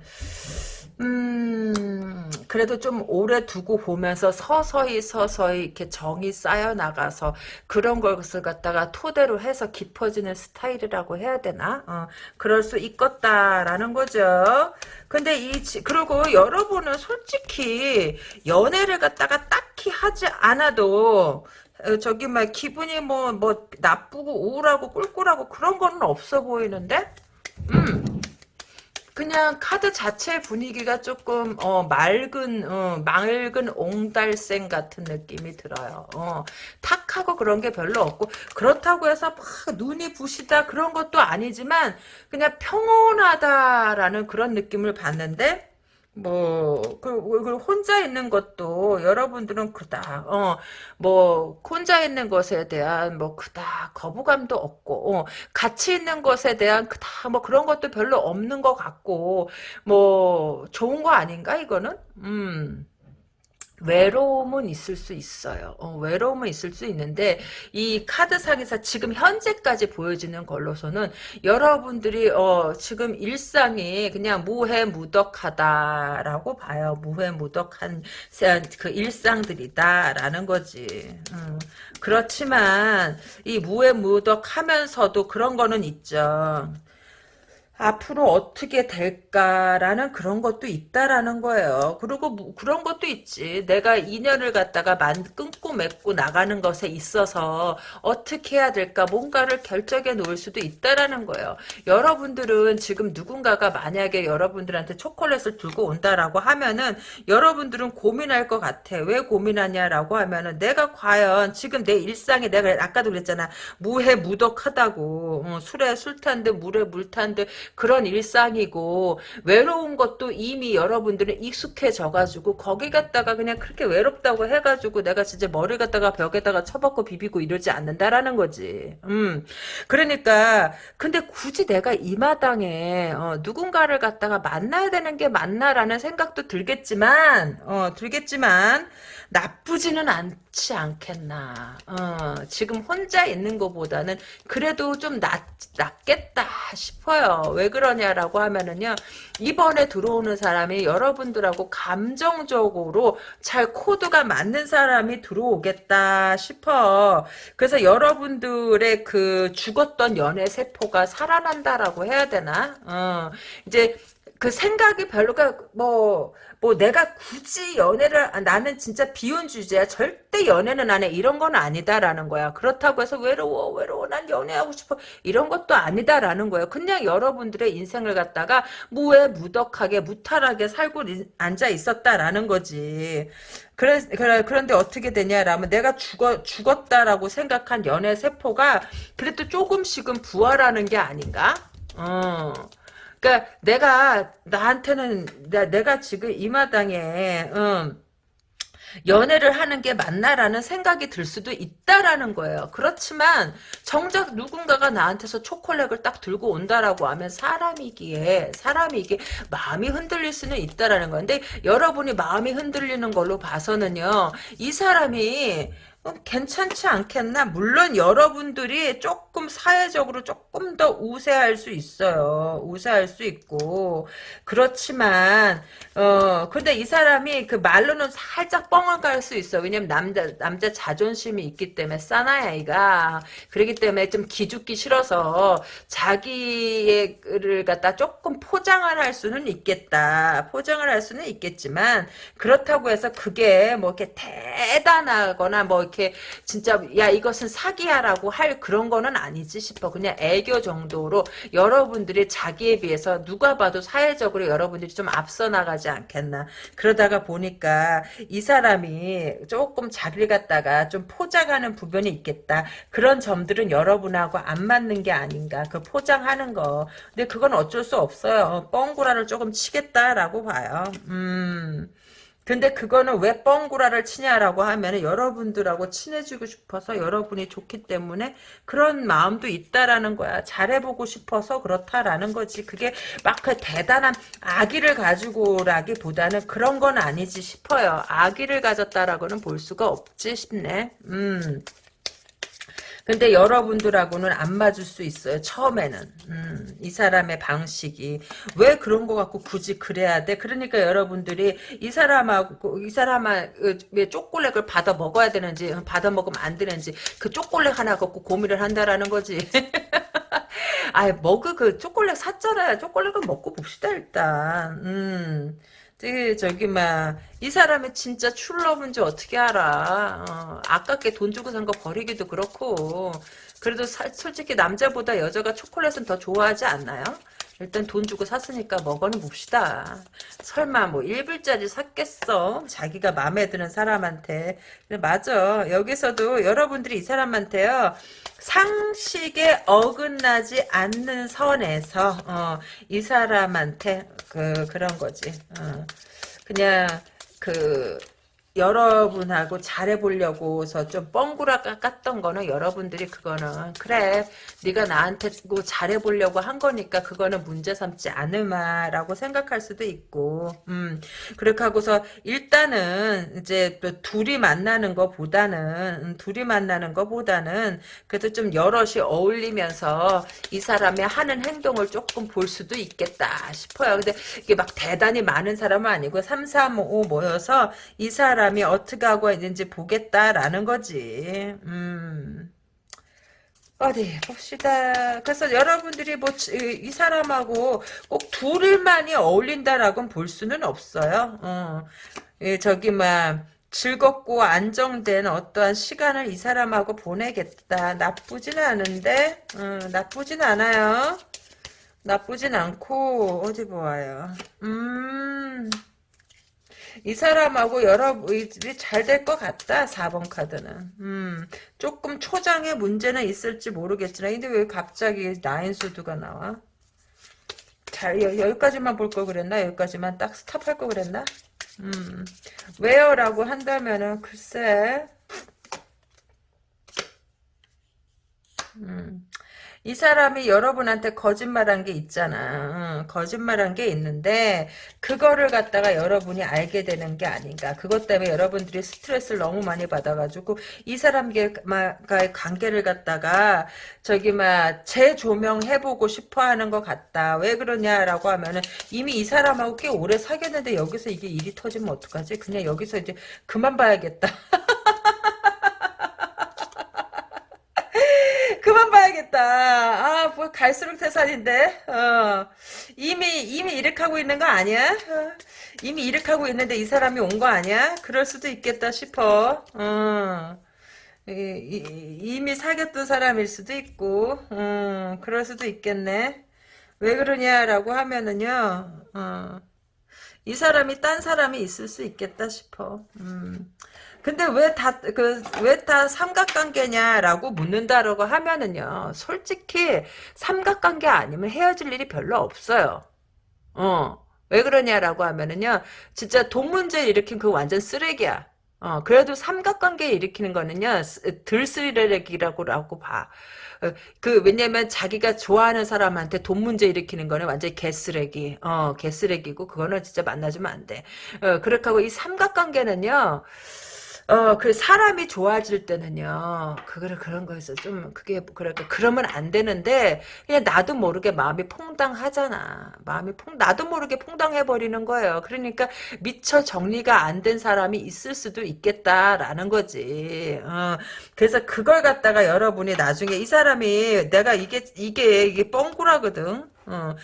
음, 그래도 좀 오래 두고 보면서 서서히 서서히 이렇게 정이 쌓여 나가서 그런 것을 갖다가 토대로 해서 깊어지는 스타일이라고 해야 되나? 어, 그럴 수 있겠다라는 거죠. 근데 이, 지- 그리고 여러분은 솔직히 연애를 갖다가 딱히 하지 않아도 어, 저기 막 기분이 뭐, 뭐, 나쁘고 우울하고 꿀꿀하고 그런 거는 없어 보이는데? 음. 그냥 카드 자체 분위기가 조금 어, 맑은 어, 맑은 옹달샘 같은 느낌이 들어요. 어, 탁하고 그런 게 별로 없고 그렇다고 해서 막 눈이 부시다 그런 것도 아니지만 그냥 평온하다라는 그런 느낌을 받는데 뭐, 그, 그, 혼자 있는 것도, 여러분들은 그닥, 어, 뭐, 혼자 있는 것에 대한, 뭐, 그닥, 거부감도 없고, 어, 같이 있는 것에 대한 그닥, 뭐, 그런 것도 별로 없는 것 같고, 뭐, 좋은 거 아닌가, 이거는? 음. 외로움은 있을 수 있어요. 어, 외로움은 있을 수 있는데 이 카드상에서 지금 현재까지 보여지는 걸로서는 여러분들이 어, 지금 일상이 그냥 무해무덕하다라고 봐요. 무해무덕한 그 일상들이다라는 거지. 음, 그렇지만 이 무해무덕하면서도 그런 거는 있죠. 앞으로 어떻게 될까라는 그런 것도 있다라는 거예요. 그리고 뭐 그런 것도 있지. 내가 인연을 갖다가 만 끊고 맺고 나가는 것에 있어서 어떻게 해야 될까 뭔가를 결정해 놓을 수도 있다라는 거예요. 여러분들은 지금 누군가가 만약에 여러분들한테 초콜릿을 들고 온다라고 하면은 여러분들은 고민할 것 같아. 왜 고민하냐라고 하면은 내가 과연 지금 내 일상에 내가 아까도 그랬잖아. 무해 무덕하다고. 어, 술에 술 탄 듯 물에 물 탄 듯 그런 일상이고 외로운 것도 이미 여러분들은 익숙해져가지고 거기 갔다가 그냥 그렇게 외롭다고 해가지고 내가 진짜 머리 갖다가 벽에다가 쳐박고 비비고 이러지 않는다라는 거지. 음. 그러니까 근데 굳이 내가 이 마당에 어, 누군가를 갖다가 만나야 되는 게 맞나라는 생각도 들겠지만 어, 들겠지만 나쁘지는 않지 않겠나. 어, 지금 혼자 있는 것보다는 그래도 좀 낫, 낫겠다 싶어요. 왜 그러냐라고 하면은요. 이번에 들어오는 사람이 여러분들하고 감정적으로 잘 코드가 맞는 사람이 들어오겠다 싶어. 그래서 여러분들의 그 죽었던 연애 세포가 살아난다라고 해야 되나? 어, 이제 그 생각이 별로가 뭐뭐 내가 굳이 연애를 아, 나는 진짜 비운 주제야. 절대 연애는 안 해. 이런 건 아니다라는 거야. 그렇다고 해서 외로워 외로워. 난 연애하고 싶어. 이런 것도 아니다라는 거예요. 그냥 여러분들의 인생을 갖다가 무해 무덕하게 무탈하게 살고 앉아 있었다라는 거지. 그래, 그래, 그런데 어떻게 되냐라면 내가 죽어, 죽었다라고 생각한 연애 세포가 그래도 조금씩은 부활하는 게 아닌가? 어. 그러니까 내가 나한테는 내, 가 지금 이 마당에 음, 연애를 하는 게 맞나라는 생각이 들 수도 있다라는 거예요. 그렇지만 정작 누군가가 나한테서 초콜릿을 딱 들고 온다라고 하면 사람이기에 사람이기에 마음이 흔들릴 수는 있다라는 건데 여러분이 마음이 흔들리는 걸로 봐서는요. 이 사람이 어, 괜찮지 않겠나? 물론 여러분들이 조금 사회적으로 조금 더 우세할 수 있어요. 우세할 수 있고 그렇지만 어 근데 이 사람이 그 말로는 살짝 뻥을 갈수 있어. 왜냐면 남자 남자 자존심이 있기 때문에 사나이가 그러기 때문에 좀 기죽기 싫어서 자기를 갖다 조금 포장을 할 수는 있겠다. 포장을 할 수는 있겠지만 그렇다고 해서 그게 뭐 이렇게 대단하거나 뭐 이렇게 진짜 야 이것은 사기야라고 할 그런 거는 아니지 싶어. 그냥 애교 정도로 여러분들이 자기에 비해서 누가 봐도 사회적으로 여러분들이 좀 앞서 나가지 않겠나. 그러다가 보니까 이 사람이 조금 자리를 갖다가 좀 포장하는 부분이 있겠다. 그런 점들은 여러분하고 안 맞는 게 아닌가. 그 포장하는 거. 근데 그건 어쩔 수 없어요. 뻥구라를 조금 치겠다라고 봐요. 음. 근데 그거는 왜 뻥구라를 치냐라고 하면 여러분들하고 친해지고 싶어서 여러분이 좋기 때문에 그런 마음도 있다라는 거야. 잘해보고 싶어서 그렇다라는 거지. 그게 막 그 대단한 아기를 가지고라기보다는 그런 건 아니지 싶어요. 아기를 가졌다라고는 볼 수가 없지 싶네. 음. 근데 여러분들하고는 안 맞을 수 있어요. 처음에는. 음, 이 사람의 방식이. 왜 그런 거 갖고 굳이 그래야 돼? 그러니까 여러분들이 이 사람하고, 이 사람아, 왜 초콜릿을 받아 먹어야 되는지, 받아 먹으면 안 되는지, 그 초콜릿 하나 갖고 고민을 한다라는 거지. *laughs* 아, 먹을 그 초콜릿 샀잖아요. 초콜릿을 먹고 봅시다, 일단. 음. 저기, 저기, 막, 이 사람이 진짜 출러브인지 어떻게 알아. 어, 아깝게 돈 주고 산 거 버리기도 그렇고. 그래도 사, 솔직히 남자보다 여자가 초콜릿은 더 좋아하지 않나요? 일단 돈 주고 샀으니까 먹어는 봅시다. 설마 뭐 1불짜리 샀겠어? 자기가 마음에 드는 사람한테. 맞아. 여기서도 여러분들이 이 사람한테요. 상식에 어긋나지 않는 선에서 어, 이 사람한테 그 그런 거지. 어, 그냥 그 여러분하고 잘해보려고서 좀 뻥구라 깠던 거는 여러분들이 그거는 그래 네가 나한테 뭐 잘해보려고 한 거니까 그거는 문제 삼지 않을마라고 생각할 수도 있고 음. 그렇게 하고서 일단은 이제 또 둘이 만나는 거보다는 음, 둘이 만나는 거보다는 그래도 좀 여럿이 어울리면서 이 사람의 하는 행동을 조금 볼 수도 있겠다 싶어요. 근데 이게 막 대단히 많은 사람은 아니고 3, 3, 5 모여서 이 사람 사람이 어떻게 하고 있는지 보겠다라는 거지. 음. 어디 봅시다. 그래서 여러분들이 뭐 이 사람하고 꼭 둘을만이 어울린다라고 볼 수는 없어요. 어. 예, 저기 막 즐겁고 안정된 어떠한 시간을 이 사람하고 보내겠다. 나쁘진 않은데 어, 나쁘진 않아요. 나쁘진 않고 어디 보아요. 음. 이 사람하고 여러분이 잘 될 것 같다. 4번 카드는. 음, 조금 초장의 문제는 있을지 모르겠지만 근데 왜 갑자기 나인수드가 나와? 잘 여기까지만 볼 걸 그랬나? 여기까지만 딱 스탑할 걸 그랬나? 음, 왜요 라고 한다면은 글쎄 음, 이 사람이 여러분한테 거짓말한 게 있잖아. 거짓말한 게 있는데 그거를 갖다가 여러분이 알게 되는 게 아닌가. 그것 때문에 여러분들이 스트레스를 너무 많이 받아가지고 이 사람과의 관계를 갖다가 저기 막 재조명해보고 싶어하는 것 같다. 왜 그러냐라고 하면은 이미 이 사람하고 꽤 오래 사귀었는데 여기서 이게 일이 터지면 어떡하지? 그냥 여기서 이제 그만 봐야겠다. *laughs* 그만 봐야겠다. 아, 뭐 갈수록 태산인데. 어. 이미 이미 하고 있는 거 아니야? 어. 이미 이렇게 하고 있는데 이 사람이 온 거 아니야? 그럴 수도 있겠다 싶어. 어. 이, 미 사귀었던 사람일 수도 있고, 음, 그럴 수도 있겠네. 왜 그러냐라고 하면은요, 어, 이 사람이 딴 사람이 있을 수 있겠다 싶어. 음. 근데 왜 다, 그, 왜 다 삼각관계냐라고 묻는다라고 하면은요, 솔직히 삼각관계 아니면 헤어질 일이 별로 없어요. 어. 왜 그러냐라고 하면은요, 진짜 돈 문제 일으킨 그 완전 쓰레기야. 어, 그래도 삼각관계 일으키는 거는요, 들 쓰레기라고 봐. 어, 그, 왜냐면 자기가 좋아하는 사람한테 돈 문제 일으키는 거는 완전히 개쓰레기. 어, 개쓰레기고, 그거는 진짜 만나주면 안 돼. 어, 그렇게 하고 이 삼각관계는요, 어, 그 사람이 좋아질 때는요, 그거를 그런 거에서 좀, 그게, 그러니까, 그러면 안 되는데, 그냥 나도 모르게 마음이 퐁당하잖아. 마음이 퐁, 나도 모르게 퐁당해버리는 거예요. 그러니까, 미처 정리가 안 된 사람이 있을 수도 있겠다라는 거지. 어, 그래서 그걸 갖다가 여러분이 나중에 이 사람이, 내가 이게, 이게, 이게 뻥꾸라거든. 어,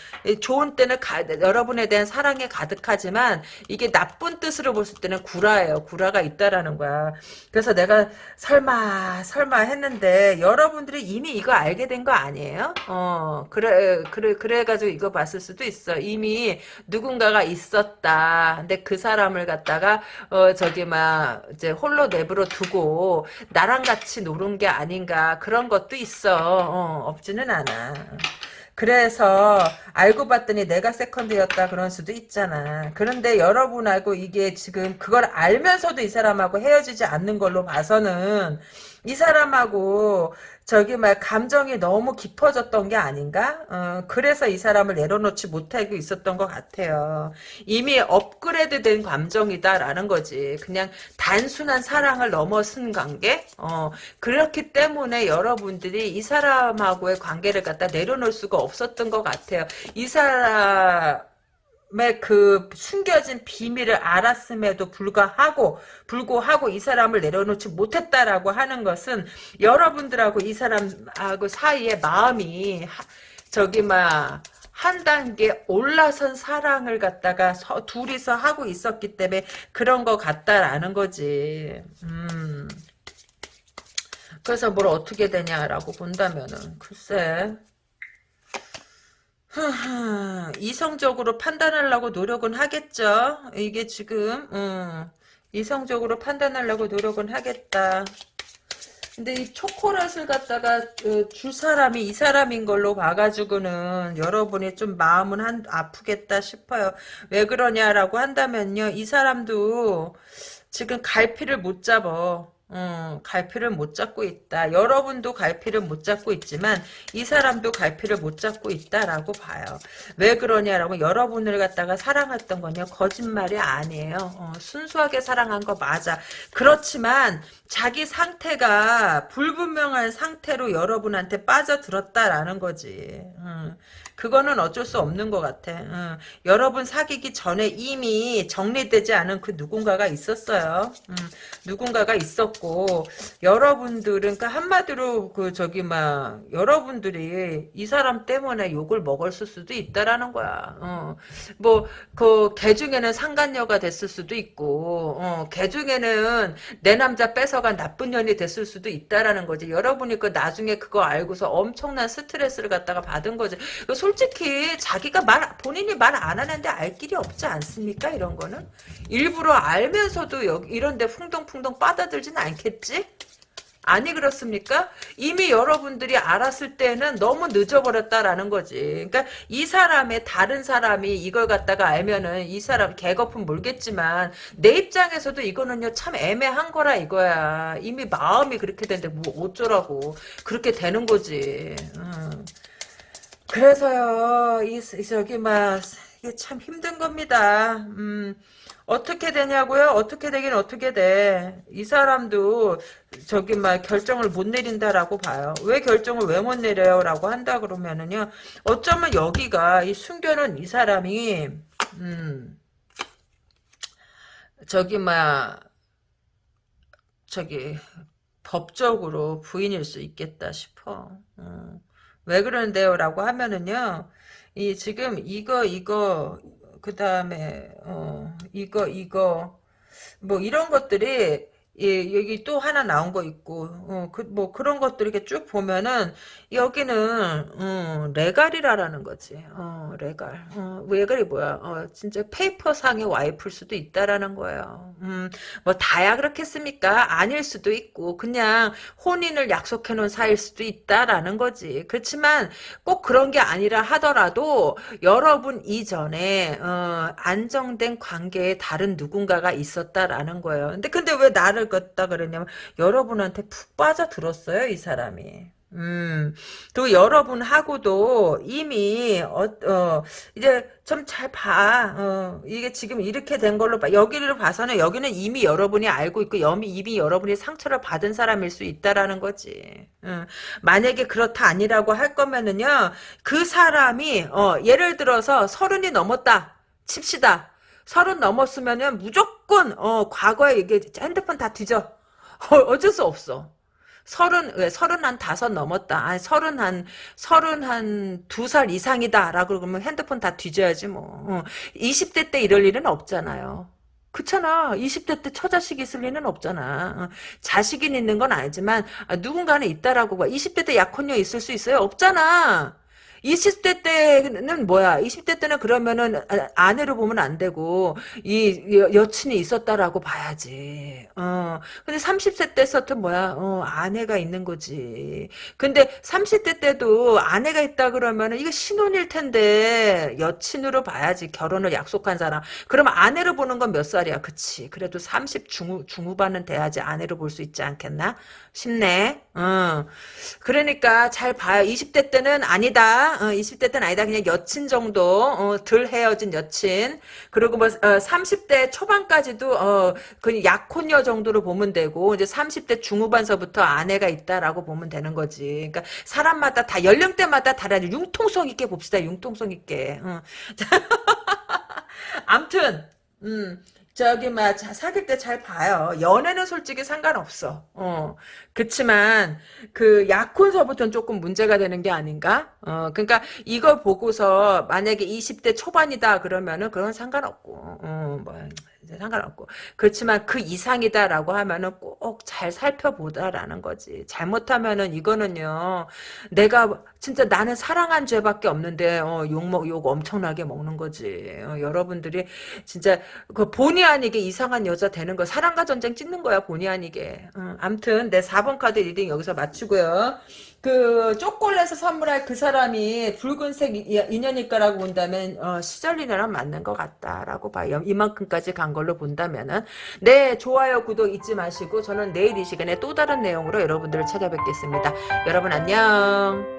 좋은 때는 가, 여러분에 대한 사랑에 가득하지만 이게 나쁜 뜻으로 봤을 때는 구라예요. 구라가 있다라는 거야. 그래서 내가 설마 설마 했는데 여러분들이 이미 이거 알게 된 거 아니에요? 어 그래 그래 그래가지고 이거 봤을 수도 있어. 이미 누군가가 있었다. 근데 그 사람을 갖다가 어 저기 막 이제 홀로 내버려 두고 나랑 같이 노는 게 아닌가 그런 것도 있어. 어, 없지는 않아. 그래서 알고 봤더니 내가 세컨드였다 그런 수도 있잖아. 그런데 여러분하고 이게 지금 그걸 알면서도 이 사람하고 헤어지지 않는 걸로 봐서는 이 사람하고 저기 막 감정이 너무 깊어졌던 게 아닌가? 어, 그래서 이 사람을 내려놓지 못하고 있었던 것 같아요. 이미 업그레이드된 감정이다라는 거지. 그냥 단순한 사랑을 넘어선 관계? 어, 그렇기 때문에 여러분들이 이 사람하고의 관계를 갖다 내려놓을 수가 없었던 것 같아요. 이 사람 그 숨겨진 비밀을 알았음에도 불구하고 불구하고 이 사람을 내려놓지 못했다라고 하는 것은 여러분들하고 이 사람하고 사이에 마음이 하, 저기 막 한 단계 올라선 사랑을 갖다가 서, 둘이서 하고 있었기 때문에 그런 것 같다라는 거지. 음. 그래서 뭘 어떻게 되냐라고 본다면은 글쎄 이성적으로 판단하려고 노력은 하겠죠. 이게 지금 음, 이성적으로 판단하려고 노력은 하겠다. 근데 이 초콜릿을 갖다가 그, 줄 사람이 이 사람인 걸로 봐가지고는 여러분이 좀 마음은 한, 아프겠다 싶어요. 왜 그러냐라고 한다면요. 이 사람도 지금 갈피를 못 잡어. 음, 갈피를 못 잡고 있다. 여러분도 갈피를 못 잡고 있지만 이 사람도 갈피를 못 잡고 있다라고 봐요. 왜 그러냐라고 여러분을 갖다가 사랑했던 건요. 거짓말이 아니에요. 어, 순수하게 사랑한 거 맞아. 그렇지만 자기 상태가 불분명한 상태로 여러분한테 빠져들었다라는 거지. 음. 그거는 어쩔 수 없는 것 같아. 응. 여러분 사귀기 전에 이미 정리되지 않은 그 누군가가 있었어요. 응. 누군가가 있었고 여러분들은 그러니까 한마디로 그 저기 막 여러분들이 이 사람 때문에 욕을 먹었을 수도 있다라는 거야. 어. 뭐그 개 중에는 상간녀가 됐을 수도 있고 어. 개 중에는 내 남자 뺏어간 나쁜 년이 됐을 수도 있다라는 거지. 여러분이 그 나중에 그거 알고서 엄청난 스트레스를 갖다가 받은 거지. 솔직히 자기가 말 본인이 말 안 하는데 알 길이 없지 않습니까? 이런 거는 일부러 알면서도 여기 이런데 풍덩풍덩 빠져들진 않겠지? 아니 그렇습니까? 이미 여러분들이 알았을 때는 너무 늦어버렸다라는 거지. 그러니까 이 사람의 다른 사람이 이걸 갖다가 알면은 이 사람 개거품 몰겠지만 내 입장에서도 이거는요 참 애매한 거라 이거야. 이미 마음이 그렇게 되는데 뭐 어쩌라고 그렇게 되는 거지. 음. 그래서요, 이, 저기, 막, 이게 참 힘든 겁니다. 음, 어떻게 되냐고요? 어떻게 되긴 어떻게 돼. 이 사람도, 저기, 막, 결정을 못 내린다라고 봐요. 왜 결정을 왜 못 내려요? 라고 한다 그러면은요, 어쩌면 여기가, 이 숨겨놓은 이 사람이, 음, 저기, 막, 저기, 법적으로 부인일 수 있겠다 싶어. 음. 왜 그러는데요? 라고 하면은요, 이, 지금, 이거, 이거, 그 다음에, 어, 이거, 이거, 뭐, 이런 것들이, 예, 여기 또 하나 나온 거 있고, 어, 그, 뭐, 그런 것들 이렇게 쭉 보면은, 여기는, 어, 레갈이라라는 거지. 어, 레갈. 어, 레갈이 뭐야. 어, 진짜 페이퍼상의 와이프일 수도 있다라는 거예요. 음, 뭐, 다야 그렇겠습니까? 아닐 수도 있고, 그냥 혼인을 약속해 놓은 사이일 수도 있다라는 거지. 그렇지만, 꼭 그런 게 아니라 하더라도, 여러분 이전에, 어, 안정된 관계에 다른 누군가가 있었다라는 거예요. 근데, 근데 왜 나를 걷다 그러냐면 여러분한테 푹 빠져들었어요 이 사람이. 음, 또 여러분하고도 이미, 어, 어 이제 좀 잘 봐. 어, 이게 지금 이렇게 된 걸로 봐. 여기를 봐서는 여기는 이미 여러분이 알고 있고, 이미, 이미 여러분이 상처를 받은 사람일 수 있다라는 거지. 어, 만약에 그렇다 아니라고 할 거면은요, 그 사람이, 어, 예를 들어서 서른이 넘었다. 칩시다. 서른 넘었으면은 무조건 어 과거에 이게 핸드폰 다 뒤져. *laughs* 어, 어쩔 수 없어. 서른 왜 서른 한 다섯 넘었다. 아니 서른 한 서른 한 두 살 이상이다라고 그러면 핸드폰 다 뒤져야지 뭐. 어. 20대 때 이럴 일은 없잖아요. 그렇잖아. 20대 때 처자식 있을 리는 없잖아. 어. 자식이 있는 건 아니지만 아, 누군가는 있다라고 봐. 20대 때 약혼녀 있을 수 있어요? 없잖아. 20대 때는 뭐야? 20대 때는 그러면은 아, 아내로 보면 안 되고 이 여- 여친이 있었다라고 봐야지. 어. 근데 30세 때서부터 뭐야? 어, 아내가 있는 거지. 근데 30대 때도 아내가 있다 그러면은 이거 신혼일 텐데 여친으로 봐야지. 결혼을 약속한 사람. 그럼 아내로 보는 건 몇 살이야? 그치. 그래도 30 중후, 중후반은 돼야지 아내로 볼 수 있지 않겠나? 싶네. 어. 그러니까 잘 봐요. 20대 때는 아니다. 어, 20대 때는 아니다. 그냥 여친 정도. 어, 덜 헤어진 여친. 그리고 뭐 어, 30대 초반까지도 어, 그 약혼녀 정도로 보면 되고 이제 30대 중후반서부터 아내가 있다라고 보면 되는 거지. 그러니까 사람마다 다 연령대마다 다르지. 융통성 있게 봅시다. 융통성 있게. 어. *laughs* 암튼 음. 저기 막 사귈 때 잘 봐요. 연애는 솔직히 상관없어. 어. 그치만 그 약혼서부터는 조금 문제가 되는 게 아닌가? 어. 그러니까 이걸 보고서 만약에 20대 초반이다 그러면은 그건 상관없고. 어. 뭐 상관없고. 그렇지만 그 이상이다라고 하면은 꼭 잘 살펴보다라는 거지. 잘못하면은 이거는요. 내가 진짜 나는 사랑한 죄밖에 없는데 어, 욕먹 욕 엄청나게 먹는 거지. 어, 여러분들이 진짜 그 본의 아니게 이상한 여자 되는 거 사랑과 전쟁 찍는 거야 본의 아니게. 어, 암튼 내 4번 카드 reading 여기서 마치고요. 그 초콜릿을 선물할 그 사람이 붉은색 이- 인연일 거라고 본다면 어, 시절 인연이랑 맞는 것 같다라고 봐요. 이만큼까지 간 걸로 본다면은 네 좋아요 구독 잊지 마시고 저는 내일 이 시간에 또 다른 내용으로 여러분들을 찾아뵙겠습니다. 여러분 안녕.